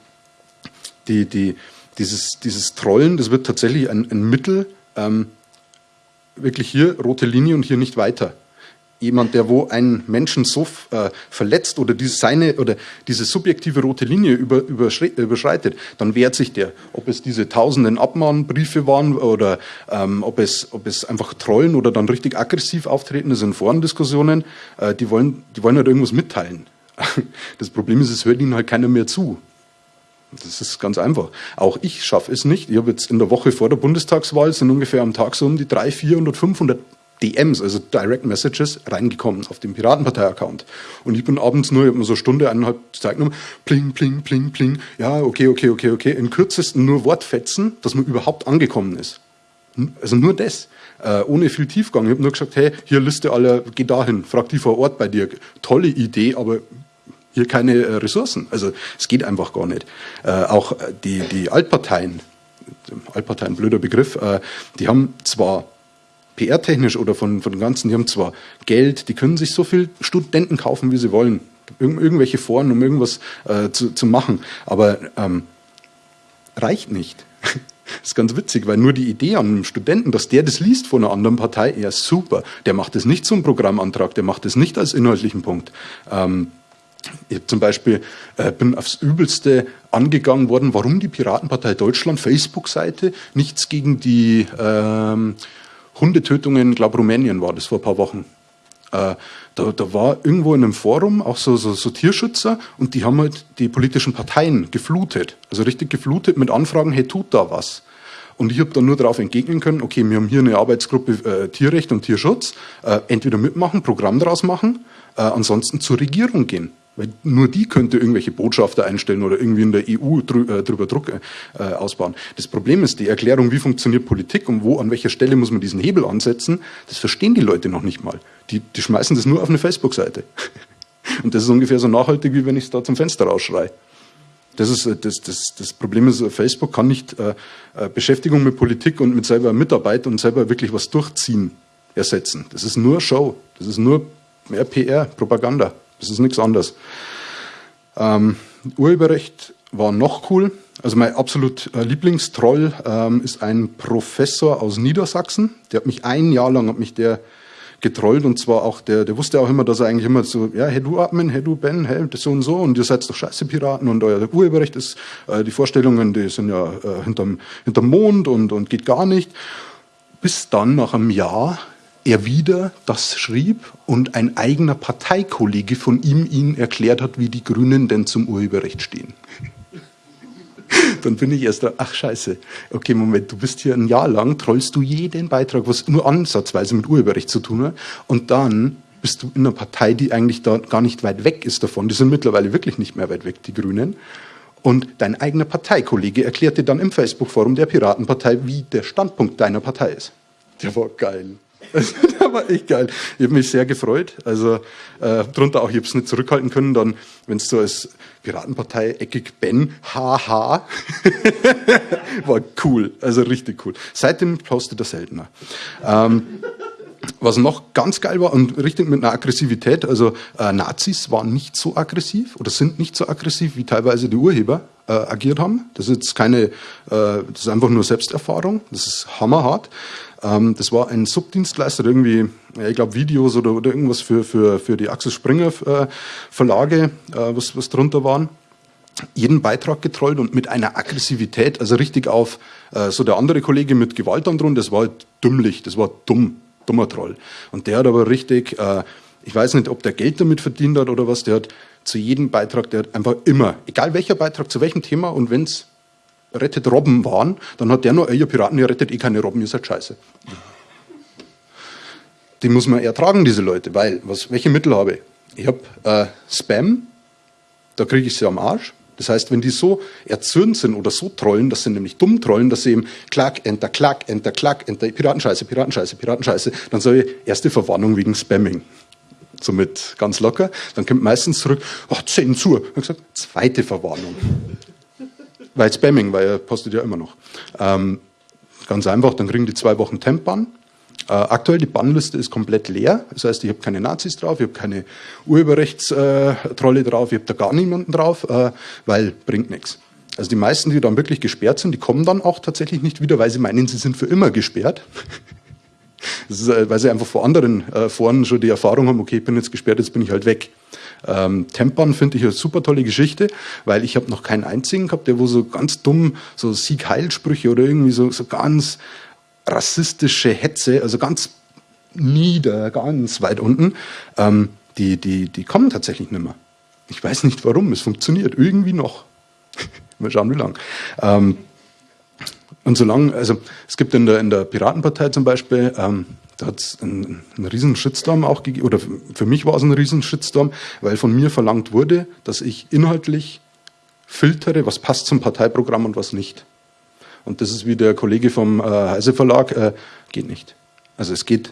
B: die, die, dieses, dieses Trollen, das wird tatsächlich ein, ein Mittel, ähm, wirklich hier rote Linie und hier nicht weiter jemand, der wo einen Menschen so äh, verletzt oder diese, seine oder diese subjektive rote Linie über, überschreitet, dann wehrt sich der. Ob es diese tausenden Abmahnbriefe waren oder ähm, ob, es, ob es einfach Trollen oder dann richtig aggressiv auftreten, das sind Forendiskussionen, äh, die, wollen, die wollen halt irgendwas mitteilen. Das Problem ist, es hört ihnen halt keiner mehr zu. Das ist ganz einfach. Auch ich schaffe es nicht. Ich habe jetzt in der Woche vor der Bundestagswahl sind ungefähr am Tag so um die 300, 400, 500 DMs, also Direct Messages, reingekommen auf dem Piratenpartei-Account. Und ich bin abends nur, ich habe mir so eine Stunde, eineinhalb Zeit genommen, pling, pling, pling, pling, ja, okay, okay, okay, okay, in kürzesten nur Wortfetzen, dass man überhaupt angekommen ist. Also nur das, äh, ohne viel Tiefgang. Ich habe nur gesagt, hey, hier Liste aller, geh dahin, frag die vor Ort bei dir. Tolle Idee, aber hier keine äh, Ressourcen. Also es geht einfach gar nicht. Äh, auch die, die Altparteien, Altparteien, blöder Begriff, äh, die haben zwar PR-technisch oder von, von ganzen, die haben zwar Geld, die können sich so viel Studenten kaufen, wie sie wollen. Irgend, irgendwelche Foren, um irgendwas äh, zu, zu machen. Aber ähm, reicht nicht. Das ist ganz witzig, weil nur die Idee an einem Studenten, dass der das liest von einer anderen Partei, ja super. Der macht es nicht zum Programmantrag, der macht es nicht als inhaltlichen Punkt. Ähm, ich zum Beispiel äh, bin aufs Übelste angegangen worden, warum die Piratenpartei Deutschland Facebook-Seite nichts gegen die ähm, Hundetötungen, glaube Rumänien war das vor ein paar Wochen. Äh, da, da war irgendwo in einem Forum auch so, so, so Tierschützer und die haben halt die politischen Parteien geflutet. Also richtig geflutet mit Anfragen, hey, tut da was. Und ich habe dann nur darauf entgegnen können, okay, wir haben hier eine Arbeitsgruppe äh, Tierrecht und Tierschutz, äh, entweder mitmachen, Programm daraus machen, äh, ansonsten zur Regierung gehen. Weil nur die könnte irgendwelche Botschafter einstellen oder irgendwie in der EU drü äh, drüber Druck äh, ausbauen. Das Problem ist die Erklärung, wie funktioniert Politik und wo, an welcher Stelle muss man diesen Hebel ansetzen, das verstehen die Leute noch nicht mal. Die, die schmeißen das nur auf eine Facebook-Seite. Und das ist ungefähr so nachhaltig, wie wenn ich es da zum Fenster rausschreie. Das, ist, äh, das, das, das Problem ist, Facebook kann nicht äh, äh, Beschäftigung mit Politik und mit selber Mitarbeit und selber wirklich was durchziehen ersetzen. Das ist nur Show. Das ist nur mehr PR, Propaganda. Das ist nichts anderes. Ähm, Urheberrecht war noch cool. Also mein absolut äh, Lieblingstroll ähm, ist ein Professor aus Niedersachsen. Der hat mich ein Jahr lang hat mich der getrollt und zwar auch der, der wusste auch immer, dass er eigentlich immer so, ja, hey du Admin, hey du Ben, hey das so und so und ihr seid doch scheiße Piraten und euer Urheberrecht ist, äh, die Vorstellungen, die sind ja äh, hinterm, hinterm Mond und, und geht gar nicht. Bis dann nach einem Jahr er wieder das schrieb und ein eigener Parteikollege von ihm ihn erklärt hat, wie die Grünen denn zum Urheberrecht stehen. Dann bin ich erst da, ach scheiße, okay, Moment, du bist hier ein Jahr lang, trollst du jeden Beitrag, was nur ansatzweise mit Urheberrecht zu tun hat, und dann bist du in einer Partei, die eigentlich da gar nicht weit weg ist davon. Die sind mittlerweile wirklich nicht mehr weit weg, die Grünen. Und dein eigener Parteikollege erklärt dir dann im Facebook-Forum der Piratenpartei, wie der Standpunkt deiner Partei ist. Der war geil. Das war echt geil. Ich habe mich sehr gefreut. Also äh, drunter auch, ich habe es nicht zurückhalten können, dann, wenn es so als Piratenpartei eckig Ben, haha, war cool, also richtig cool. Seitdem postet er seltener. Ähm, was noch ganz geil war und richtig mit einer Aggressivität, also äh, Nazis waren nicht so aggressiv oder sind nicht so aggressiv, wie teilweise die Urheber äh, agiert haben. Das ist jetzt keine, äh, das ist einfach nur Selbsterfahrung, das ist hammerhart. Ähm, das war ein Subdienstleister, irgendwie, ja, ich glaube Videos oder, oder irgendwas für, für, für die Axel Springer äh, Verlage, äh, was, was drunter waren jeden Beitrag getrollt und mit einer Aggressivität, also richtig auf, äh, so der andere Kollege mit Gewalt androhen, das war halt dümmlich, das war dumm, dummer Troll. Und der hat aber richtig, äh, ich weiß nicht, ob der Geld damit verdient hat oder was, der hat zu jedem Beitrag, der hat einfach immer, egal welcher Beitrag, zu welchem Thema und wenn's rettet Robben waren, dann hat der nur, ihr Piraten, ihr rettet eh keine Robben, ihr seid scheiße. Die muss man ertragen, diese Leute, weil, was, welche Mittel habe ich? Ich habe äh, Spam, da kriege ich sie am Arsch. Das heißt, wenn die so erzürnt sind oder so trollen, dass sie nämlich dumm trollen, dass sie eben klack, enter, klack, enter, klack, enter, Piratenscheiße, Piratenscheiße, Piratenscheiße, dann sage ich, erste Verwarnung wegen Spamming. Somit ganz locker. Dann kommt meistens zurück, oh, Zensur. Ich gesagt, zweite Verwarnung. Weil Spamming, weil er postet ja immer noch. Ähm, ganz einfach, dann kriegen die zwei Wochen Temp-Ban. Äh, aktuell die Bannliste ist komplett leer. Das heißt, ich habe keine Nazis drauf, ich habe keine Urheberrechtstrolle drauf, ich habe da gar niemanden drauf, äh, weil bringt nichts. Also die meisten, die dann wirklich gesperrt sind, die kommen dann auch tatsächlich nicht wieder, weil sie meinen, sie sind für immer gesperrt. Ist, äh, weil sie einfach vor anderen äh, Foren schon die Erfahrung haben, okay, ich bin jetzt gesperrt, jetzt bin ich halt weg. Ähm, Tempan finde ich eine super tolle Geschichte, weil ich habe noch keinen einzigen gehabt, der wo so ganz dumm so Sieg-Heil-Sprüche oder irgendwie so, so ganz rassistische Hetze, also ganz nieder, ganz weit unten, ähm, die, die, die kommen tatsächlich nicht mehr. Ich weiß nicht warum, es funktioniert irgendwie noch. Mal schauen, wie lang. Ähm, und solange, also es gibt in der, in der Piratenpartei zum Beispiel, ähm, da hat es einen, einen riesen Shitstorm auch gegeben, oder für mich war es ein riesen Shitstorm, weil von mir verlangt wurde, dass ich inhaltlich filtere, was passt zum Parteiprogramm und was nicht. Und das ist wie der Kollege vom äh, Heise Verlag, äh, geht nicht. Also es geht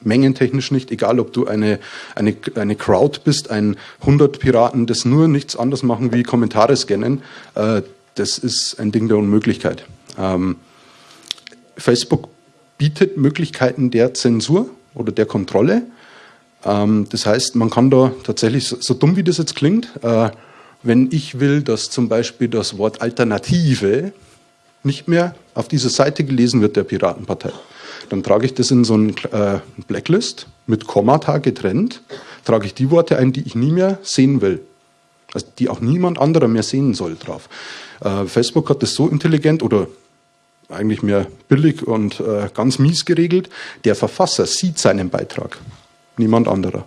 B: mengentechnisch nicht, egal ob du eine, eine, eine Crowd bist, ein 100 Piraten, das nur nichts anderes machen wie Kommentare scannen, äh, das ist ein Ding der Unmöglichkeit. Ähm, Facebook bietet Möglichkeiten der Zensur oder der Kontrolle. Ähm, das heißt, man kann da tatsächlich, so, so dumm wie das jetzt klingt, äh, wenn ich will, dass zum Beispiel das Wort Alternative nicht mehr auf dieser Seite gelesen wird der Piratenpartei. Dann trage ich das in so ein äh, Blacklist mit Kommata getrennt, trage ich die Worte ein, die ich nie mehr sehen will. Also die auch niemand anderer mehr sehen soll drauf. Äh, Facebook hat das so intelligent oder eigentlich mehr billig und äh, ganz mies geregelt. Der Verfasser sieht seinen Beitrag, niemand anderer.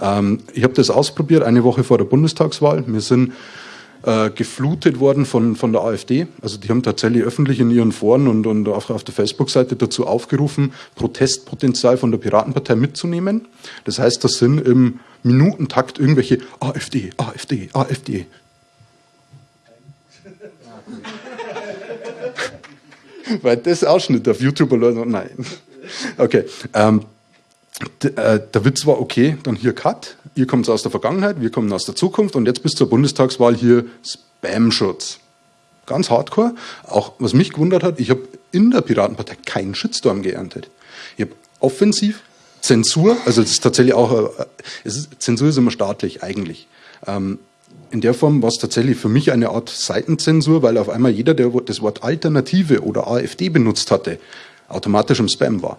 B: Ähm, ich habe das ausprobiert eine Woche vor der Bundestagswahl. Wir sind äh, geflutet worden von, von der AfD. Also die haben tatsächlich öffentlich in ihren Foren und, und auch auf der Facebook-Seite dazu aufgerufen, Protestpotenzial von der Piratenpartei mitzunehmen. Das heißt, das sind im Minutentakt irgendwelche AfD, AfD, AfD. Weil das Ausschnitt auf YouTube Leute, nein. Okay. Ähm, äh, der Witz war, okay, dann hier Cut, ihr kommt aus der Vergangenheit, wir kommen aus der Zukunft und jetzt bis zur Bundestagswahl hier Spam-Schutz. Ganz hardcore. Auch was mich gewundert hat, ich habe in der Piratenpartei keinen Shitstorm geerntet. Ich habe offensiv Zensur, also es ist tatsächlich auch, äh, ist, Zensur ist immer staatlich eigentlich. Ähm, in der Form war es tatsächlich für mich eine Art Seitenzensur, weil auf einmal jeder, der das Wort Alternative oder AfD benutzt hatte, automatisch im Spam war.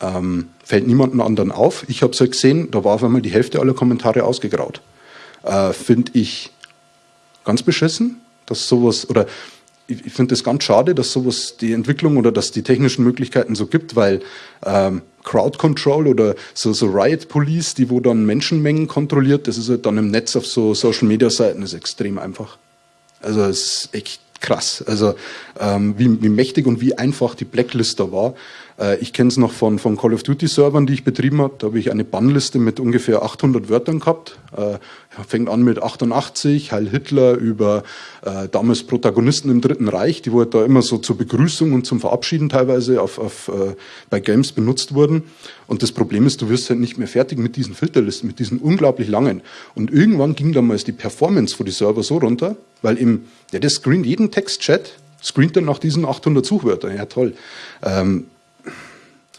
B: Ähm, fällt niemandem anderen auf. Ich habe es ja gesehen, da war auf einmal die Hälfte aller Kommentare ausgegraut. Äh, finde ich ganz beschissen, dass sowas, oder ich, ich finde es ganz schade, dass sowas die Entwicklung oder dass die technischen Möglichkeiten so gibt, weil ähm, Crowd Control oder so, so Riot Police, die wo dann Menschenmengen kontrolliert, das ist halt dann im Netz auf so Social Media Seiten, ist extrem einfach. Also es ist echt krass. Also ähm, wie, wie mächtig und wie einfach die Blacklist da war. Äh, ich kenne es noch von, von Call of Duty Servern, die ich betrieben habe. Da habe ich eine Bannliste mit ungefähr 800 Wörtern gehabt. Äh, fängt an mit 88, Heil Hitler, über äh, damals Protagonisten im Dritten Reich, die halt da immer so zur Begrüßung und zum Verabschieden teilweise auf, auf, äh, bei Games benutzt wurden. Und das Problem ist, du wirst halt nicht mehr fertig mit diesen Filterlisten, mit diesen unglaublich langen. Und irgendwann ging damals die Performance von die Server so runter, weil im, ja, der screent jeden Textchat, screent dann nach diesen 800 Suchwörtern. Ja, toll. Ähm,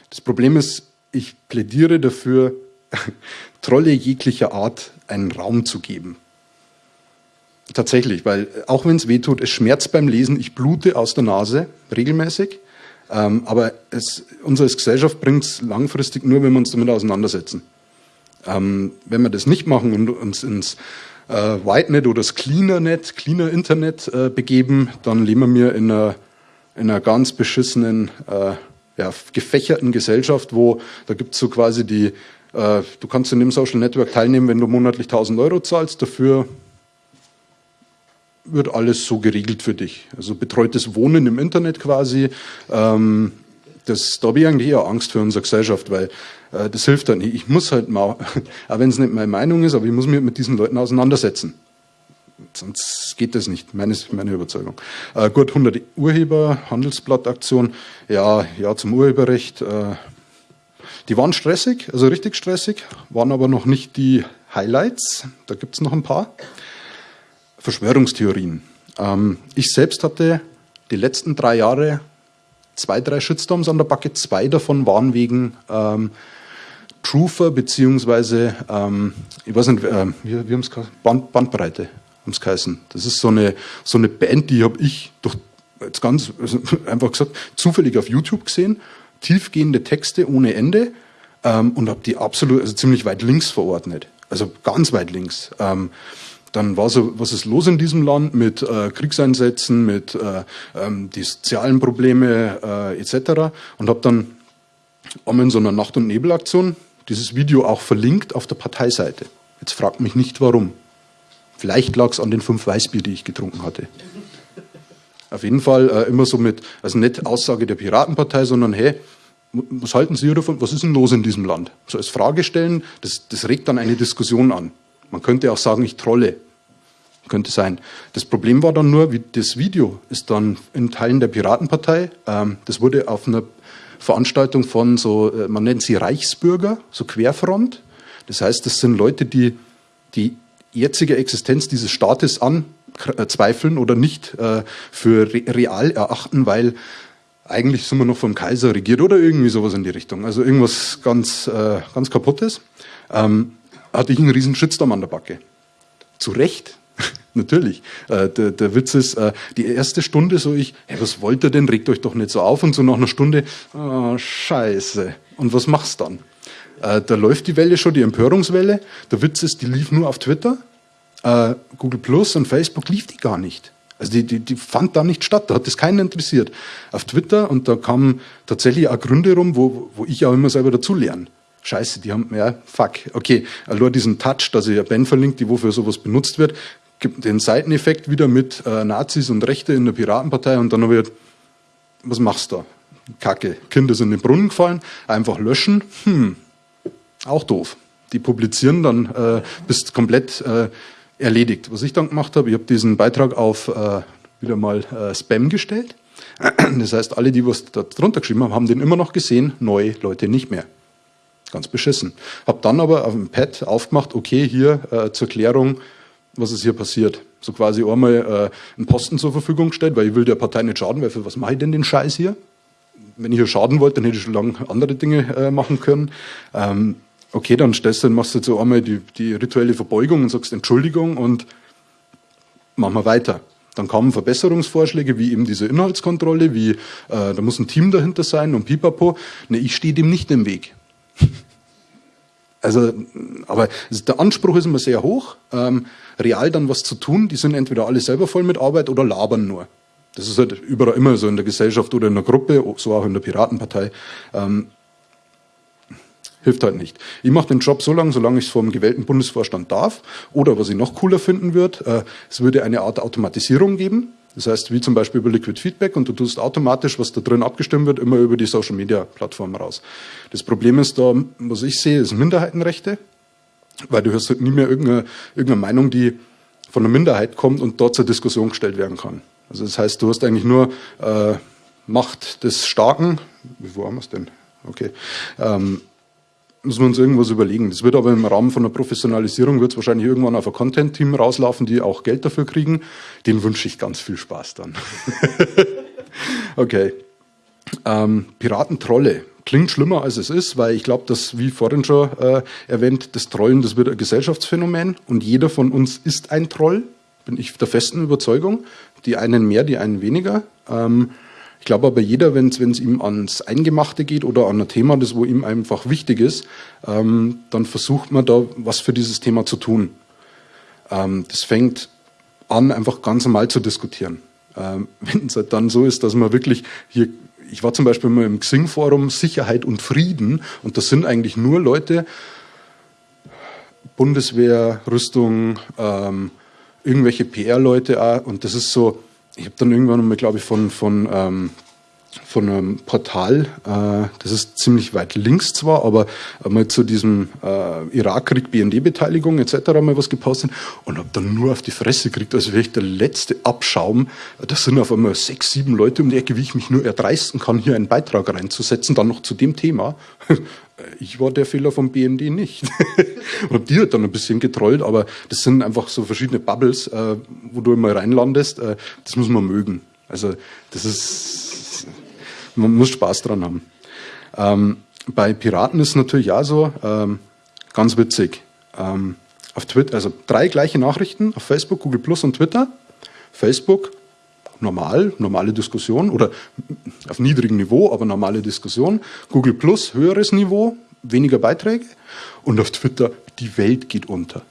B: Das Problem ist, ich plädiere dafür, Trolle jeglicher Art einen Raum zu geben. Tatsächlich, weil auch wenn es weh tut, es schmerzt beim Lesen, ich blute aus der Nase regelmäßig. Ähm, aber es, uns als Gesellschaft bringt es langfristig nur, wenn wir uns damit auseinandersetzen. Ähm, wenn wir das nicht machen und uns ins äh, Whitenet oder das Cleanernet, Cleaner Internet äh, begeben, dann leben wir in einer, in einer ganz beschissenen, äh, ja, gefächerten Gesellschaft, wo da gibt es so quasi die, äh, du kannst in dem Social Network teilnehmen, wenn du monatlich 1000 Euro zahlst, dafür wird alles so geregelt für dich. Also betreutes Wohnen im Internet quasi. Ähm, das, da habe ich eigentlich eher Angst für unsere Gesellschaft, weil äh, das hilft dann nicht. Ich muss halt mal, auch wenn es nicht meine Meinung ist, aber ich muss mich mit diesen Leuten auseinandersetzen. Sonst geht das nicht, meine, meine Überzeugung. Äh, gut, 100 Urheber, Handelsblattaktion, ja, ja zum Urheberrecht. Äh, die waren stressig, also richtig stressig, waren aber noch nicht die Highlights. Da gibt es noch ein paar. Verschwörungstheorien. Ähm, ich selbst hatte die letzten drei Jahre zwei, drei Shitstorms an der Backe. Zwei davon waren wegen ähm, Truther beziehungsweise, ähm, ich weiß nicht, äh, wie, wie haben es Band, Bandbreite haben es geheißen. Das ist so eine, so eine Band, die habe ich durch, jetzt ganz also einfach gesagt, zufällig auf YouTube gesehen. Tiefgehende Texte ohne Ende ähm, und habe die absolut, also ziemlich weit links verordnet. Also ganz weit links. Ähm, dann war so, was ist los in diesem Land mit äh, Kriegseinsätzen, mit äh, ähm, die sozialen Probleme äh, etc. Und habe dann einmal in so einer Nacht- und Nebelaktion dieses Video auch verlinkt auf der Parteiseite. Jetzt fragt mich nicht warum. Vielleicht lag es an den fünf Weißbier, die ich getrunken hatte. Auf jeden Fall äh, immer so mit, also nicht Aussage der Piratenpartei, sondern hey, was halten Sie davon? Was ist denn los in diesem Land? So als Frage stellen, das, das regt dann eine Diskussion an. Man könnte auch sagen, ich trolle. Könnte sein. Das Problem war dann nur, das Video ist dann in Teilen der Piratenpartei, ähm, das wurde auf einer Veranstaltung von so, äh, man nennt sie Reichsbürger, so Querfront. Das heißt, das sind Leute, die die jetzige Existenz dieses Staates anzweifeln oder nicht äh, für real erachten, weil eigentlich sind wir noch vom Kaiser regiert oder irgendwie sowas in die Richtung. Also irgendwas ganz, äh, ganz kaputtes. Ähm, hatte ich einen riesen Shitstorm an der Backe. Zu Recht, natürlich. Äh, der, der, Witz ist, äh, die erste Stunde so ich, hey, was wollt ihr denn, regt euch doch nicht so auf. Und so nach einer Stunde, oh, scheiße. Und was machst dann? Äh, da läuft die Welle schon, die Empörungswelle. Der Witz ist, die lief nur auf Twitter. Äh, Google Plus und Facebook lief die gar nicht. Also die, die, die fand da nicht statt, da hat das keinen interessiert. Auf Twitter und da kamen tatsächlich auch Gründe rum, wo, wo ich auch immer selber dazu lerne. Scheiße, die haben, ja, fuck. Okay, nur diesen Touch, dass ich ja Ben verlinkt, die wofür sowas benutzt wird, gibt den Seiteneffekt wieder mit äh, Nazis und Rechte in der Piratenpartei und dann wird, was machst du da? Kacke. Kinder sind in den Brunnen gefallen, einfach löschen, hm, auch doof. Die publizieren dann, äh, bist komplett äh, erledigt. Was ich dann gemacht habe, ich habe diesen Beitrag auf äh, wieder mal äh, Spam gestellt. Das heißt, alle, die was da drunter geschrieben haben, haben den immer noch gesehen, neue Leute nicht mehr. Ganz beschissen. Hab dann aber auf dem Pad aufgemacht, okay, hier äh, zur Klärung, was ist hier passiert. So quasi einmal äh, einen Posten zur Verfügung gestellt, weil ich will der Partei nicht schaden, weil für was mache ich denn den Scheiß hier? Wenn ich hier schaden wollte, dann hätte ich schon lange andere Dinge äh, machen können. Ähm, okay, dann stellst du, machst du so einmal die, die rituelle Verbeugung und sagst Entschuldigung und machen wir weiter. Dann kamen Verbesserungsvorschläge, wie eben diese Inhaltskontrolle, wie äh, da muss ein Team dahinter sein und pipapo. Ne, ich stehe dem nicht im Weg. Also, aber der Anspruch ist immer sehr hoch, ähm, real dann was zu tun. Die sind entweder alle selber voll mit Arbeit oder labern nur. Das ist halt überall immer so in der Gesellschaft oder in der Gruppe, so auch in der Piratenpartei. Ähm, hilft halt nicht. Ich mache den Job so lange, solange ich es vom gewählten Bundesvorstand darf. Oder was ich noch cooler finden würde, äh, es würde eine Art Automatisierung geben. Das heißt, wie zum Beispiel über Liquid Feedback und du tust automatisch, was da drin abgestimmt wird, immer über die Social Media Plattform raus. Das Problem ist da, was ich sehe, ist Minderheitenrechte, weil du hörst halt nie mehr irgendeine, irgendeine Meinung, die von einer Minderheit kommt und dort zur Diskussion gestellt werden kann. Also das heißt, du hast eigentlich nur äh, Macht des Starken, wo haben wir es denn? Okay. Ähm, müssen wir uns irgendwas überlegen. Das wird aber im Rahmen von der Professionalisierung wird es wahrscheinlich irgendwann auf ein Content-Team rauslaufen, die auch Geld dafür kriegen. Den wünsche ich ganz viel Spaß dann. okay. Ähm, Piratentrolle. klingt schlimmer als es ist, weil ich glaube, dass, wie vorhin schon äh, erwähnt, das Trollen, das wird ein Gesellschaftsphänomen und jeder von uns ist ein Troll, bin ich der festen Überzeugung. Die einen mehr, die einen weniger. Ähm, ich glaube aber jeder, wenn es ihm ans Eingemachte geht oder an ein Thema, das wo ihm einfach wichtig ist, ähm, dann versucht man da was für dieses Thema zu tun. Ähm, das fängt an, einfach ganz normal zu diskutieren. Ähm, wenn es halt dann so ist, dass man wirklich hier, ich war zum Beispiel mal im Xing-Forum Sicherheit und Frieden und das sind eigentlich nur Leute, Bundeswehr, Rüstung, ähm, irgendwelche PR-Leute und das ist so, ich habe dann irgendwann mal, glaube ich, von, von ähm, von einem Portal, äh, das ist ziemlich weit links zwar, aber mal zu diesem äh, Irakkrieg, BND-Beteiligung etc. mal was gepostet und habe dann nur auf die Fresse gekriegt, als wäre ich der letzte Abschaum. Das sind auf einmal sechs, sieben Leute um die Ecke, wie ich mich nur erdreisten kann, hier einen Beitrag reinzusetzen, dann noch zu dem Thema. Ich war der Fehler vom BND nicht. und die hat dann ein bisschen getrollt, aber das sind einfach so verschiedene Bubbles, äh, wo du immer reinlandest. Das muss man mögen. Also das ist man muss Spaß dran haben. Ähm, bei Piraten ist es natürlich auch so, ähm, ganz witzig. Ähm, auf Twitter, also drei gleiche Nachrichten auf Facebook, Google Plus und Twitter. Facebook, normal, normale Diskussion oder auf niedrigem Niveau, aber normale Diskussion. Google Plus, höheres Niveau, weniger Beiträge. Und auf Twitter, die Welt geht unter.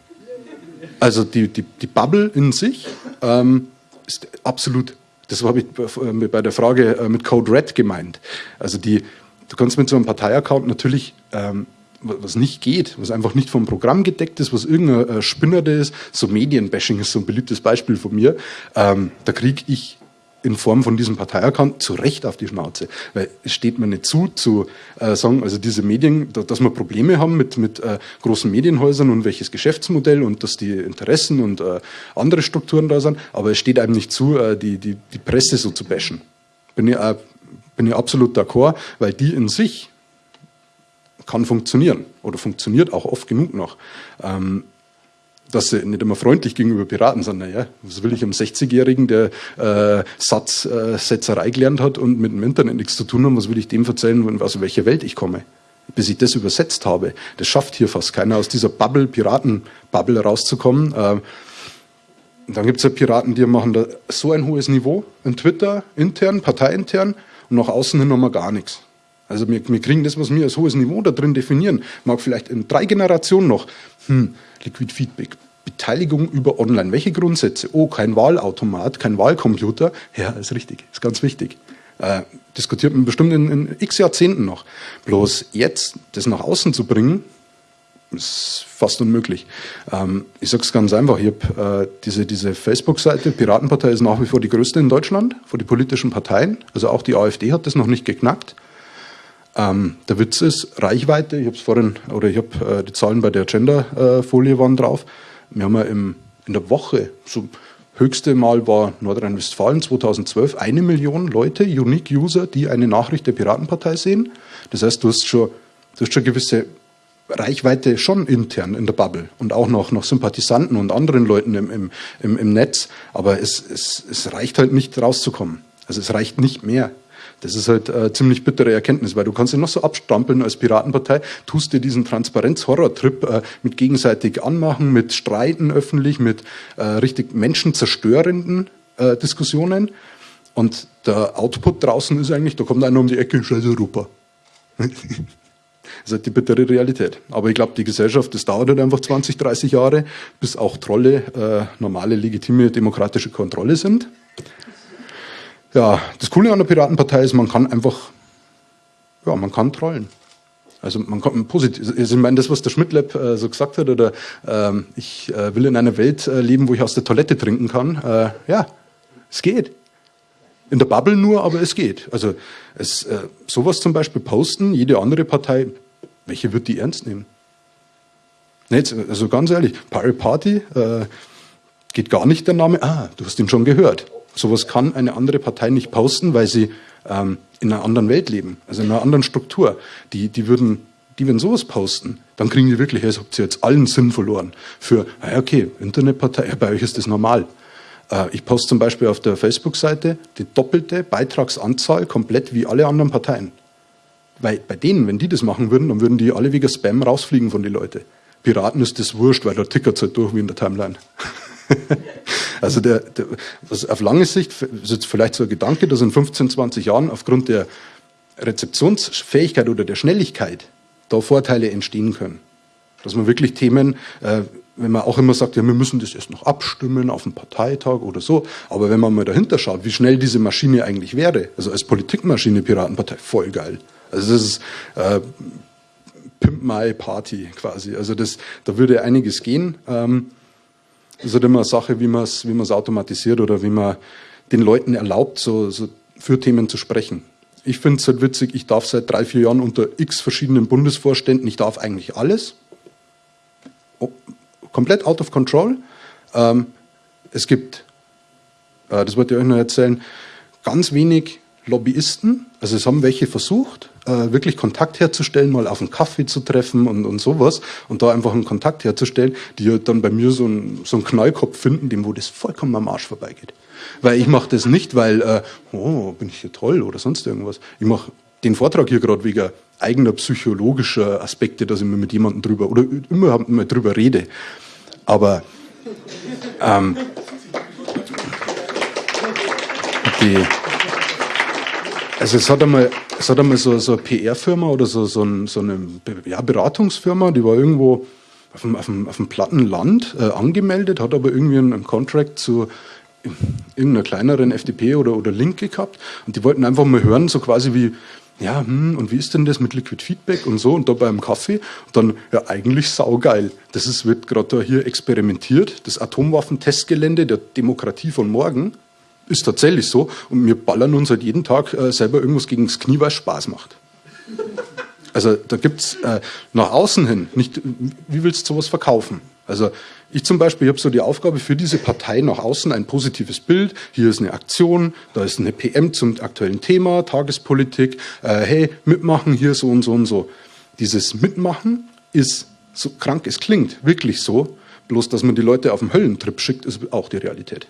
B: Also die, die, die Bubble in sich ähm, ist absolut das habe ich äh, bei der Frage äh, mit Code Red gemeint. Also die, du kannst mit so einem Parteiaccount natürlich ähm, was nicht geht, was einfach nicht vom Programm gedeckt ist, was irgendein äh, Spinner ist, so Medienbashing ist so ein beliebtes Beispiel von mir, ähm, da kriege ich in Form von diesem Parteiaccount zu Recht auf die Schnauze. Weil es steht mir nicht zu, zu äh, sagen, also diese Medien, da, dass wir Probleme haben mit, mit äh, großen Medienhäusern und welches Geschäftsmodell und dass die Interessen und äh, andere Strukturen da sind, aber es steht einem nicht zu, äh, die, die, die Presse so zu bashen. Bin ich, äh, bin ich absolut d'accord, weil die in sich kann funktionieren oder funktioniert auch oft genug noch. Ähm, dass sie nicht immer freundlich gegenüber Piraten sind. Naja, was will ich einem 60-Jährigen, der äh, Satz, äh, Setzerei gelernt hat und mit dem Internet nichts zu tun hat, was will ich dem erzählen, aus welcher Welt ich komme? Bis ich das übersetzt habe. Das schafft hier fast keiner, aus dieser Bubble, Piraten-Bubble rauszukommen. Äh, dann gibt es ja Piraten, die machen da so ein hohes Niveau in Twitter, intern, parteiintern und nach außen hin nochmal gar nichts. Also wir, wir kriegen das, was wir als hohes Niveau da drin definieren, mag vielleicht in drei Generationen noch, hm, Liquid Feedback, Beteiligung über Online. Welche Grundsätze? Oh, kein Wahlautomat, kein Wahlcomputer. Ja, ist richtig, ist ganz wichtig. Äh, diskutiert man bestimmt in, in x Jahrzehnten noch. Bloß jetzt das nach außen zu bringen, ist fast unmöglich. Ähm, ich sage es ganz einfach, ich habe äh, diese, diese Facebook-Seite, Piratenpartei ist nach wie vor die größte in Deutschland, vor die politischen Parteien. Also auch die AfD hat das noch nicht geknackt. Ähm, der Witz ist, Reichweite, ich habe es vorhin, oder ich habe äh, die Zahlen bei der Gender-Folie waren drauf. Wir haben ja im, in der Woche, so höchste Mal war Nordrhein-Westfalen 2012, eine Million Leute, Unique User, die eine Nachricht der Piratenpartei sehen. Das heißt, du hast schon, du hast schon gewisse Reichweite schon intern in der Bubble und auch noch, noch Sympathisanten und anderen Leuten im, im, im, im Netz. Aber es, es, es reicht halt nicht rauszukommen. Also es reicht nicht mehr. Das ist halt äh, ziemlich bittere Erkenntnis, weil du kannst dich noch so abstrampeln als Piratenpartei, tust dir diesen Transparenz-Horror-Trip äh, mit gegenseitig anmachen, mit Streiten öffentlich, mit äh, richtig menschenzerstörenden äh, Diskussionen. Und der Output draußen ist eigentlich, da kommt einer um die Ecke, scheiß Europa. das ist halt die bittere Realität. Aber ich glaube, die Gesellschaft, das dauert halt einfach 20, 30 Jahre, bis auch Trolle äh, normale, legitime, demokratische Kontrolle sind. Ja, das Coole an der Piratenpartei ist, man kann einfach, ja, man kann trollen. Also man kann positiv, also ich meine, das, was der Schmidtlab äh, so gesagt hat, oder ähm, ich äh, will in einer Welt äh, leben, wo ich aus der Toilette trinken kann, äh, ja, es geht. In der Bubble nur, aber es geht. Also es, äh, sowas zum Beispiel posten, jede andere Partei, welche wird die ernst nehmen? Nicht, also ganz ehrlich, Pirate Party, äh, geht gar nicht der Name, ah, du hast ihn schon gehört. Sowas kann eine andere Partei nicht posten, weil sie ähm, in einer anderen Welt leben, also in einer anderen Struktur. Die, die würden, die würden sowas posten, dann kriegen die wirklich, als habt ihr jetzt allen Sinn verloren. Für, ah okay, Internetpartei, ja, bei euch ist das normal. Äh, ich poste zum Beispiel auf der Facebook-Seite die doppelte Beitragsanzahl komplett wie alle anderen Parteien. Weil bei denen, wenn die das machen würden, dann würden die alle wegen Spam rausfliegen von den Leuten. Piraten ist das wurscht, weil da tickert es halt durch wie in der Timeline. also der, der, was auf lange Sicht ist jetzt vielleicht so ein Gedanke, dass in 15, 20 Jahren aufgrund der Rezeptionsfähigkeit oder der Schnelligkeit da Vorteile entstehen können. Dass man wirklich Themen, äh, wenn man auch immer sagt, ja, wir müssen das erst noch abstimmen auf dem Parteitag oder so, aber wenn man mal dahinter schaut, wie schnell diese Maschine eigentlich wäre, also als Politikmaschine Piratenpartei, voll geil. Also das ist äh, Pimp My Party quasi. Also das, da würde einiges gehen. Ähm, ist halt immer eine Sache, wie man es wie automatisiert oder wie man den Leuten erlaubt, so, so für Themen zu sprechen. Ich finde es halt witzig, ich darf seit drei, vier Jahren unter x verschiedenen Bundesvorständen, ich darf eigentlich alles. Komplett out of control. Ähm, es gibt, äh, das wollte ich euch noch erzählen, ganz wenig Lobbyisten. Also es haben welche versucht, äh, wirklich Kontakt herzustellen, mal auf einen Kaffee zu treffen und, und sowas und da einfach einen Kontakt herzustellen, die halt dann bei mir so einen, so einen Knallkopf finden, dem wo das vollkommen am Arsch vorbeigeht. Weil ich mache das nicht, weil, äh, oh, bin ich hier toll oder sonst irgendwas. Ich mache den Vortrag hier gerade wegen eigener psychologischer Aspekte, dass ich mir mit jemandem drüber oder immer mal drüber rede. Aber ähm, die, also es hat einmal, es hat einmal so, so eine PR-Firma oder so, so, ein, so eine ja, Beratungsfirma, die war irgendwo auf dem, auf dem, auf dem platten Land äh, angemeldet, hat aber irgendwie einen, einen Contract zu irgendeiner kleineren FDP oder, oder Linke gehabt. Und die wollten einfach mal hören, so quasi wie, ja, hm, und wie ist denn das mit Liquid Feedback und so und da beim Kaffee. Und dann, ja, eigentlich saugeil. Das ist, wird gerade da hier experimentiert, das Atomwaffentestgelände der Demokratie von morgen ist tatsächlich so. Und wir ballern uns halt jeden Tag äh, selber irgendwas gegen das Knie, weil es Spaß macht. Also da gibt's äh, nach außen hin nicht, wie willst du sowas verkaufen? Also ich zum Beispiel, habe so die Aufgabe für diese Partei nach außen ein positives Bild. Hier ist eine Aktion, da ist eine PM zum aktuellen Thema, Tagespolitik. Äh, hey, mitmachen hier so und so und so. Dieses Mitmachen ist so krank es klingt, wirklich so. Bloß, dass man die Leute auf den Höllentrip schickt, ist auch die Realität.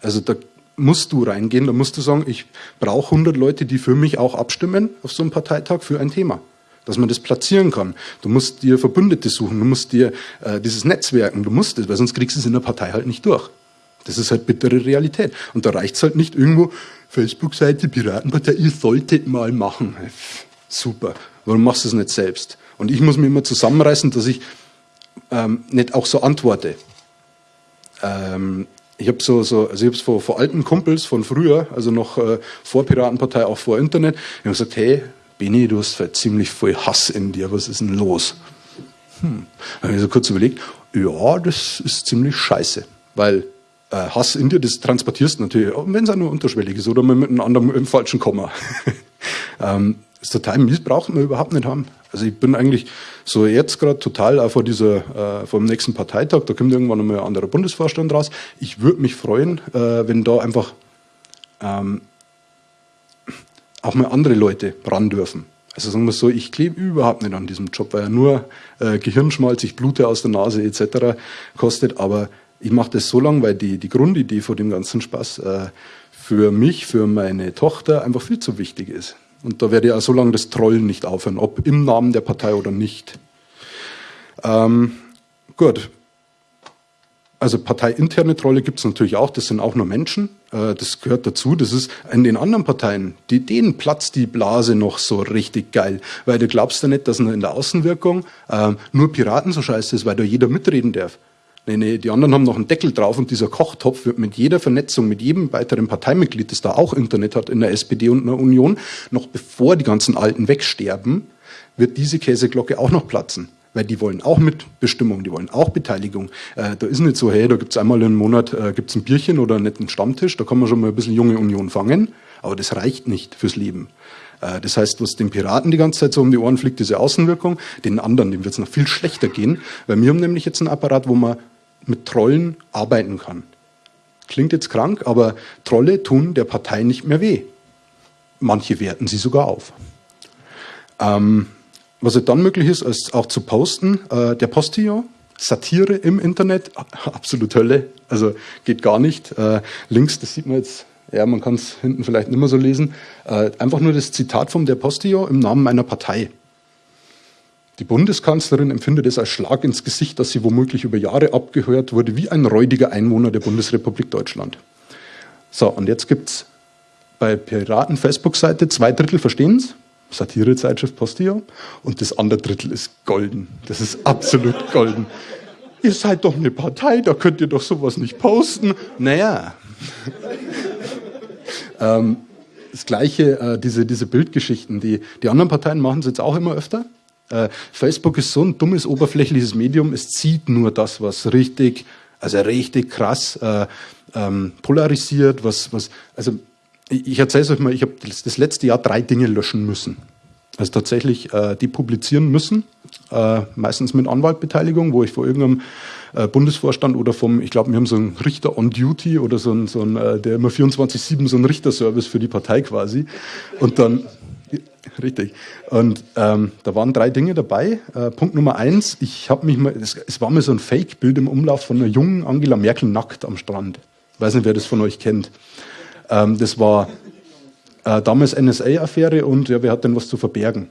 B: Also da musst du reingehen, da musst du sagen, ich brauche 100 Leute, die für mich auch abstimmen auf so einem Parteitag für ein Thema. Dass man das platzieren kann. Du musst dir Verbündete suchen, du musst dir äh, dieses Netzwerken, du musst es, weil sonst kriegst du es in der Partei halt nicht durch. Das ist halt bittere Realität. Und da reicht es halt nicht irgendwo, Facebook-Seite, Piratenpartei, ihr solltet mal machen. Super. Warum machst du es nicht selbst? Und ich muss mir immer zusammenreißen, dass ich ähm, nicht auch so antworte. Ähm, ich habe so, so, also ich habe vor, vor alten Kumpels von früher, also noch äh, vor Piratenpartei, auch vor Internet, ich habe gesagt, hey, Beni, du hast halt ziemlich viel Hass in dir, was ist denn los? Hm. Dann habe ich so kurz überlegt, ja, das ist ziemlich scheiße, weil äh, Hass in dir, das transportierst natürlich, wenn es auch nur unterschwellig ist oder mit einem anderen im falschen Komma. ähm, das total mies braucht man überhaupt nicht haben. Also ich bin eigentlich so jetzt gerade total auch vor dieser, äh, vom nächsten Parteitag, da kommt irgendwann einmal ein anderer Bundesvorstand raus. Ich würde mich freuen, äh, wenn da einfach ähm, auch mal andere Leute ran dürfen. Also sagen wir so, ich klebe überhaupt nicht an diesem Job, weil er nur äh, Gehirnschmalz, ich blute aus der Nase etc. kostet, aber ich mache das so lange, weil die, die Grundidee vor dem ganzen Spaß äh, für mich, für meine Tochter einfach viel zu wichtig ist. Und da werde ich auch so lange das Trollen nicht aufhören, ob im Namen der Partei oder nicht. Ähm, gut. Also parteiinterne Trolle gibt es natürlich auch, das sind auch nur Menschen, äh, das gehört dazu. Das ist in den anderen Parteien, die, denen platzt die Blase noch so richtig geil. Weil du glaubst ja nicht, dass in der Außenwirkung äh, nur Piraten so scheiße ist, weil da jeder mitreden darf. Nee, nee, die anderen haben noch einen Deckel drauf und dieser Kochtopf wird mit jeder Vernetzung, mit jedem weiteren Parteimitglied, das da auch Internet hat in der SPD und in der Union, noch bevor die ganzen Alten wegsterben, wird diese Käseglocke auch noch platzen. Weil die wollen auch Mitbestimmung, die wollen auch Beteiligung. Äh, da ist nicht so, hey, da gibt's einmal im Monat äh, gibt's ein Bierchen oder einen netten Stammtisch, da kann man schon mal ein bisschen junge Union fangen, aber das reicht nicht fürs Leben. Äh, das heißt, was den Piraten die ganze Zeit so um die Ohren fliegt, diese Außenwirkung, den anderen, dem wird es noch viel schlechter gehen, weil wir haben nämlich jetzt einen Apparat, wo man mit Trollen arbeiten kann. Klingt jetzt krank, aber Trolle tun der Partei nicht mehr weh. Manche werten sie sogar auf. Ähm, was dann möglich ist, ist auch zu posten, äh, der Postillon, Satire im Internet, absolut Hölle, also geht gar nicht. Äh, links, das sieht man jetzt ja, man kann es hinten vielleicht nicht mehr so lesen, äh, einfach nur das Zitat vom Der Postio im Namen meiner Partei. Die Bundeskanzlerin empfindet es als Schlag ins Gesicht, dass sie womöglich über Jahre abgehört wurde wie ein räudiger Einwohner der Bundesrepublik Deutschland. So, und jetzt gibt es bei Piraten Facebook-Seite zwei Drittel verstehen es, Satirezeitschrift Postio, und das andere Drittel ist golden. Das ist absolut golden. Ihr seid doch eine Partei, da könnt ihr doch sowas nicht posten. Naja. ähm, das Gleiche, äh, diese, diese Bildgeschichten, die, die anderen Parteien machen es jetzt auch immer öfter. Äh, Facebook ist so ein dummes, oberflächliches Medium, es zieht nur das, was richtig, also richtig krass äh, ähm, polarisiert, was, was, also ich, erzähle es euch mal, ich habe das, das, letzte Jahr drei Dinge löschen müssen. Also tatsächlich äh, die publizieren müssen, äh, meistens mit Anwaltbeteiligung, wo ich vor irgendeinem äh, Bundesvorstand oder vom, ich glaube, wir haben so einen Richter on Duty oder so einen, so einen äh, der immer 24-7 so einen Richterservice für die Partei quasi. Und dann Richtig. Und ähm, da waren drei Dinge dabei. Äh, Punkt Nummer eins, ich habe mich mal, es, es, war mir so ein Fake-Bild im Umlauf von einer jungen Angela Merkel nackt am Strand. Ich weiß nicht, wer das von euch kennt. Ähm, das war äh, damals NSA-Affäre und ja, wer hat denn was zu verbergen?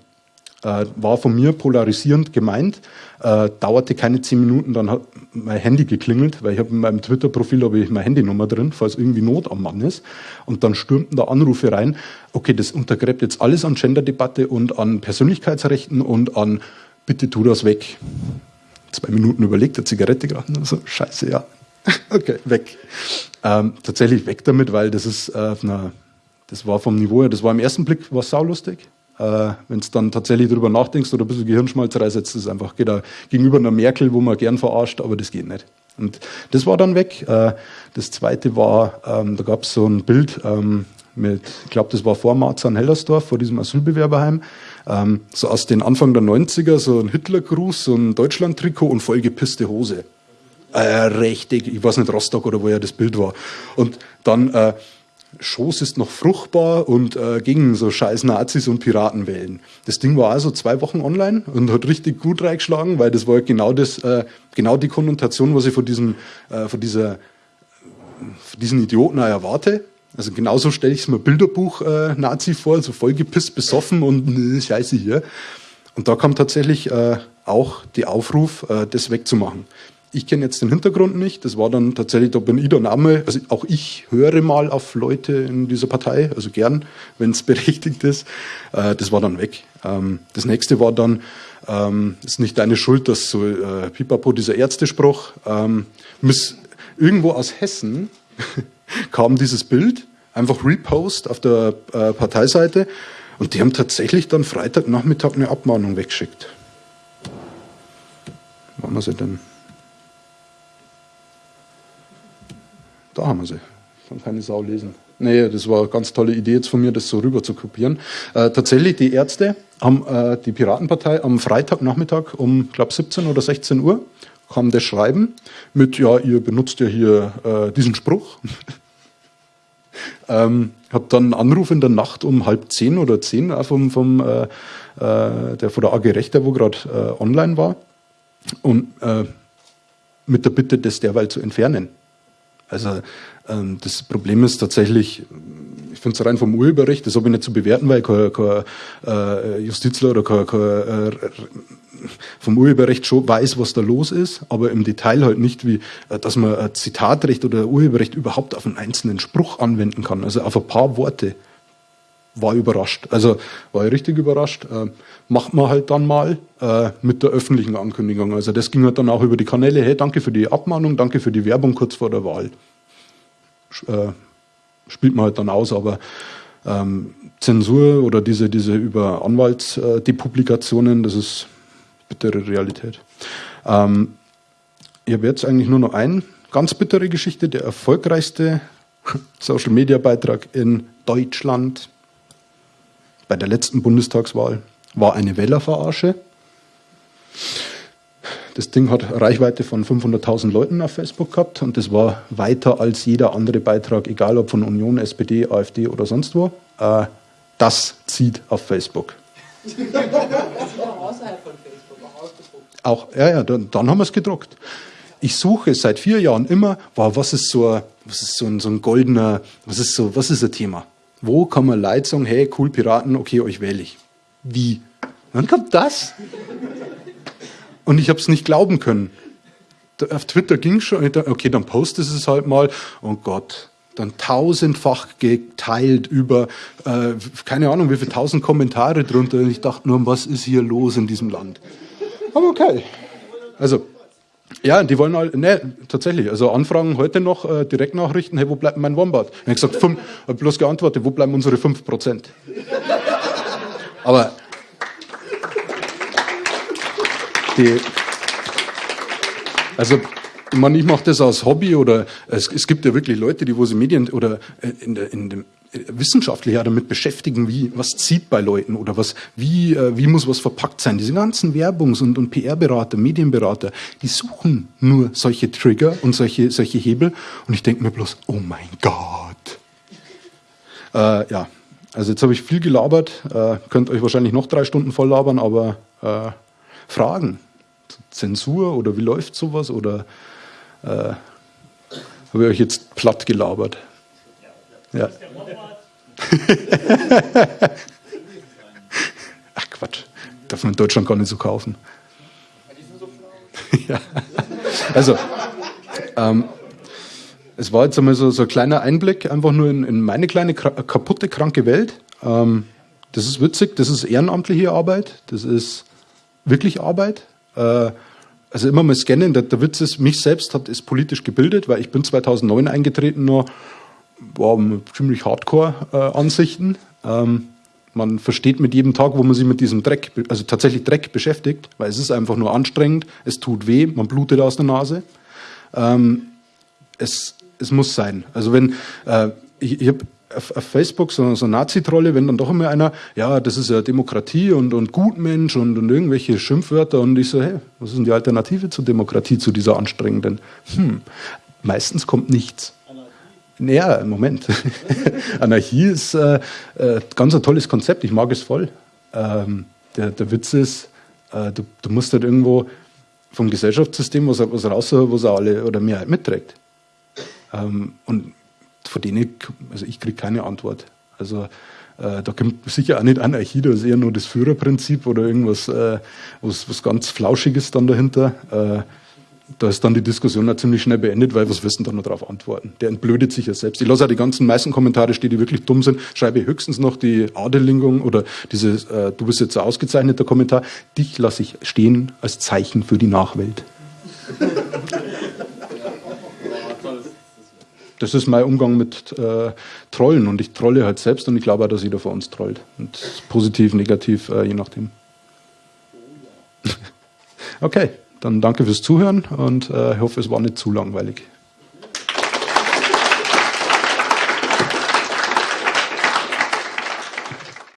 B: Äh, war von mir polarisierend gemeint, äh, dauerte keine zehn Minuten, dann hat mein Handy geklingelt, weil ich habe in meinem Twitter-Profil habe ich meine Handynummer drin, falls irgendwie Not am Mann ist. Und dann stürmten da Anrufe rein. Okay, das untergräbt jetzt alles an Gender-Debatte und an Persönlichkeitsrechten und an bitte tu das weg. Zwei Minuten überlegt, der Zigarette gerade, so scheiße, ja. okay, weg. Ähm, tatsächlich weg damit, weil das ist äh, na, das war vom Niveau her, das war im ersten Blick was saulustig. Äh, Wenn du dann tatsächlich darüber nachdenkst oder ein bisschen Gehirnschmalz reinsetzt, ist es einfach geht da gegenüber einer Merkel, wo man gern verarscht, aber das geht nicht. Und das war dann weg. Äh, das zweite war, ähm, da gab es so ein Bild ähm, mit, ich glaube, das war vor Marzahn-Hellersdorf, vor diesem Asylbewerberheim, ähm, so aus den Anfang der 90er, so ein Hitlergruß, so ein Deutschland-Trikot und vollgepisste Hose. Äh, richtig, ich weiß nicht, Rostock oder wo ja das Bild war. Und dann äh, Schoß ist noch fruchtbar und äh, gegen so scheiß Nazis und Piraten wählen. Das Ding war also zwei Wochen online und hat richtig gut reingeschlagen, weil das war genau das, äh, genau die Konnotation, was ich von diesem, äh, von dieser, von diesen Idioten auch erwarte. Also genauso stelle ich es mir Bilderbuch-Nazi äh, vor, so vollgepisst, besoffen und äh, Scheiße hier. Und da kam tatsächlich äh, auch die Aufruf, äh, das wegzumachen. Ich kenne jetzt den Hintergrund nicht. Das war dann tatsächlich, da bin ich der Name. Also auch ich höre mal auf Leute in dieser Partei, also gern, wenn es berechtigt ist. Äh, das war dann weg. Ähm, das nächste war dann, ähm, ist nicht deine Schuld, dass so äh, Pipapo, dieser Ärztespruch, ähm, miss, irgendwo aus Hessen kam dieses Bild, einfach Repost auf der äh, Parteiseite und die haben tatsächlich dann Freitagnachmittag eine Abmahnung weggeschickt. Wann wir sie denn? Da haben wir sie. Kann keine Sau lesen. Nee, das war eine ganz tolle Idee jetzt von mir, das so rüber zu kopieren. Äh, tatsächlich, die Ärzte haben äh, die Piratenpartei am Freitagnachmittag um, glaube 17 oder 16 Uhr kam das Schreiben mit, ja, ihr benutzt ja hier äh, diesen Spruch. ähm, hab dann einen Anruf in der Nacht um halb zehn oder zehn äh, vom, vom äh, äh, der von der AG Rechter, wo gerade äh, online war, und äh, mit der Bitte, das derweil zu entfernen. Also ähm, das Problem ist tatsächlich, ich finde es rein vom Urheberrecht, das habe ich nicht zu bewerten, weil kein, kein äh, Justizler oder kein, kein äh, vom Urheberrecht schon weiß, was da los ist, aber im Detail halt nicht, wie äh, dass man Zitatrecht oder Urheberrecht überhaupt auf einen einzelnen Spruch anwenden kann. Also auf ein paar Worte war überrascht. Also war ich richtig überrascht. Äh, macht man halt dann mal äh, mit der öffentlichen Ankündigung. Also das ging halt dann auch über die Kanäle. Hey, danke für die Abmahnung, danke für die Werbung kurz vor der Wahl. Äh, spielt man halt dann aus, aber ähm, Zensur oder diese, diese über Anwaltsdepublikationen, das ist bittere Realität. Ähm, ich habe jetzt eigentlich nur noch eine ganz bittere Geschichte, der erfolgreichste Social Media Beitrag in Deutschland bei der letzten Bundestagswahl war eine Wählerverarsche. Das Ding hat Reichweite von 500.000 Leuten auf Facebook gehabt und das war weiter als jeder andere Beitrag, egal ob von Union, SPD, AfD oder sonst wo. Äh, das zieht auf Facebook. auch außerhalb von Facebook, auch ausgedruckt. Auch, ja, ja, dann, dann haben wir es gedruckt. ich suche seit vier Jahren immer, wow, was ist so, ein, was ist so ein, so ein goldener, was ist so, was ist ein Thema? Wo kann man Leute sagen, hey, cool, Piraten, okay, euch wähle ich. Wie? Wann kommt das? Und ich habe es nicht glauben können. Auf Twitter ging schon, okay, dann postest es halt mal. Oh Gott, dann tausendfach geteilt über, äh, keine Ahnung, wie viele tausend Kommentare drunter. Und ich dachte nur, was ist hier los in diesem Land? Aber okay. Also, ja, die wollen halt, ne, tatsächlich, also Anfragen heute noch, äh, Direktnachrichten, hey, wo bleibt mein Wombat? Ich habe gesagt, fünf, hab bloß geantwortet, wo bleiben unsere 5%? Aber die, also ich meine, ich mache das als Hobby oder es, es, gibt ja wirklich Leute, die wo sie Medien oder äh, in, der, in dem wissenschaftlich ja damit beschäftigen, wie was zieht bei Leuten oder was wie äh, wie muss was verpackt sein. Diese ganzen Werbungs- und, und PR-Berater, Medienberater, die suchen nur solche Trigger und solche solche Hebel und ich denke mir bloß, oh mein Gott. Äh, ja, also jetzt habe ich viel gelabert, äh, könnt euch wahrscheinlich noch drei Stunden voll labern, aber äh, Fragen, Zensur oder wie läuft sowas oder äh, habe ich euch jetzt platt gelabert? Ja. Ach Quatsch, darf man in Deutschland gar nicht so kaufen. ja. Also, ähm, es war jetzt einmal so, so ein kleiner Einblick, einfach nur in, in meine kleine kaputte, kranke Welt. Ähm, das ist witzig, das ist ehrenamtliche Arbeit, das ist wirklich Arbeit. Äh, also immer mal scannen. Der, der, Witz ist, mich selbst hat es politisch gebildet, weil ich bin 2009 eingetreten, nur wow, ziemlich Hardcore-Ansichten. Äh, ähm, man versteht mit jedem Tag, wo man sich mit diesem Dreck, also tatsächlich Dreck beschäftigt, weil es ist einfach nur anstrengend, es tut weh, man blutet aus der Nase. Ähm, es, es muss sein. Also wenn, äh, ich, ich habe auf, auf Facebook so, so Nazi-Trolle, wenn dann doch immer einer, ja, das ist ja Demokratie und, und Gutmensch und, und irgendwelche Schimpfwörter und ich so, hey, was ist denn die Alternative zur Demokratie, zu dieser anstrengenden? Hm, meistens kommt nichts. Naja, Moment. Anarchie ist äh, äh, ganz ein tolles Konzept, ich mag es voll. Ähm, der, der Witz ist, äh, du, du musst halt irgendwo vom Gesellschaftssystem was, was raus, was alle oder Mehrheit mitträgt. Ähm, und von denen, also ich kriege keine Antwort. Also äh, da kommt sicher auch nicht Anarchie, da ist eher nur das Führerprinzip oder irgendwas, äh, was, was ganz Flauschiges dann dahinter. Äh, da ist dann die Diskussion auch ziemlich schnell beendet, weil was wissen da noch darauf antworten? Der entblödet sich ja selbst. Ich lasse auch die ganzen meisten Kommentare stehen, die wirklich dumm sind, schreibe höchstens noch die Adelingung oder dieses, äh, du bist jetzt ein ausgezeichneter Kommentar. Dich lasse ich stehen als Zeichen für die Nachwelt. das ist mein Umgang mit äh, Trollen und ich trolle halt selbst und ich glaube auch, dass jeder von uns trollt. Und positiv, negativ, äh, je nachdem. okay, dann danke fürs Zuhören und äh, ich hoffe, es war nicht zu langweilig.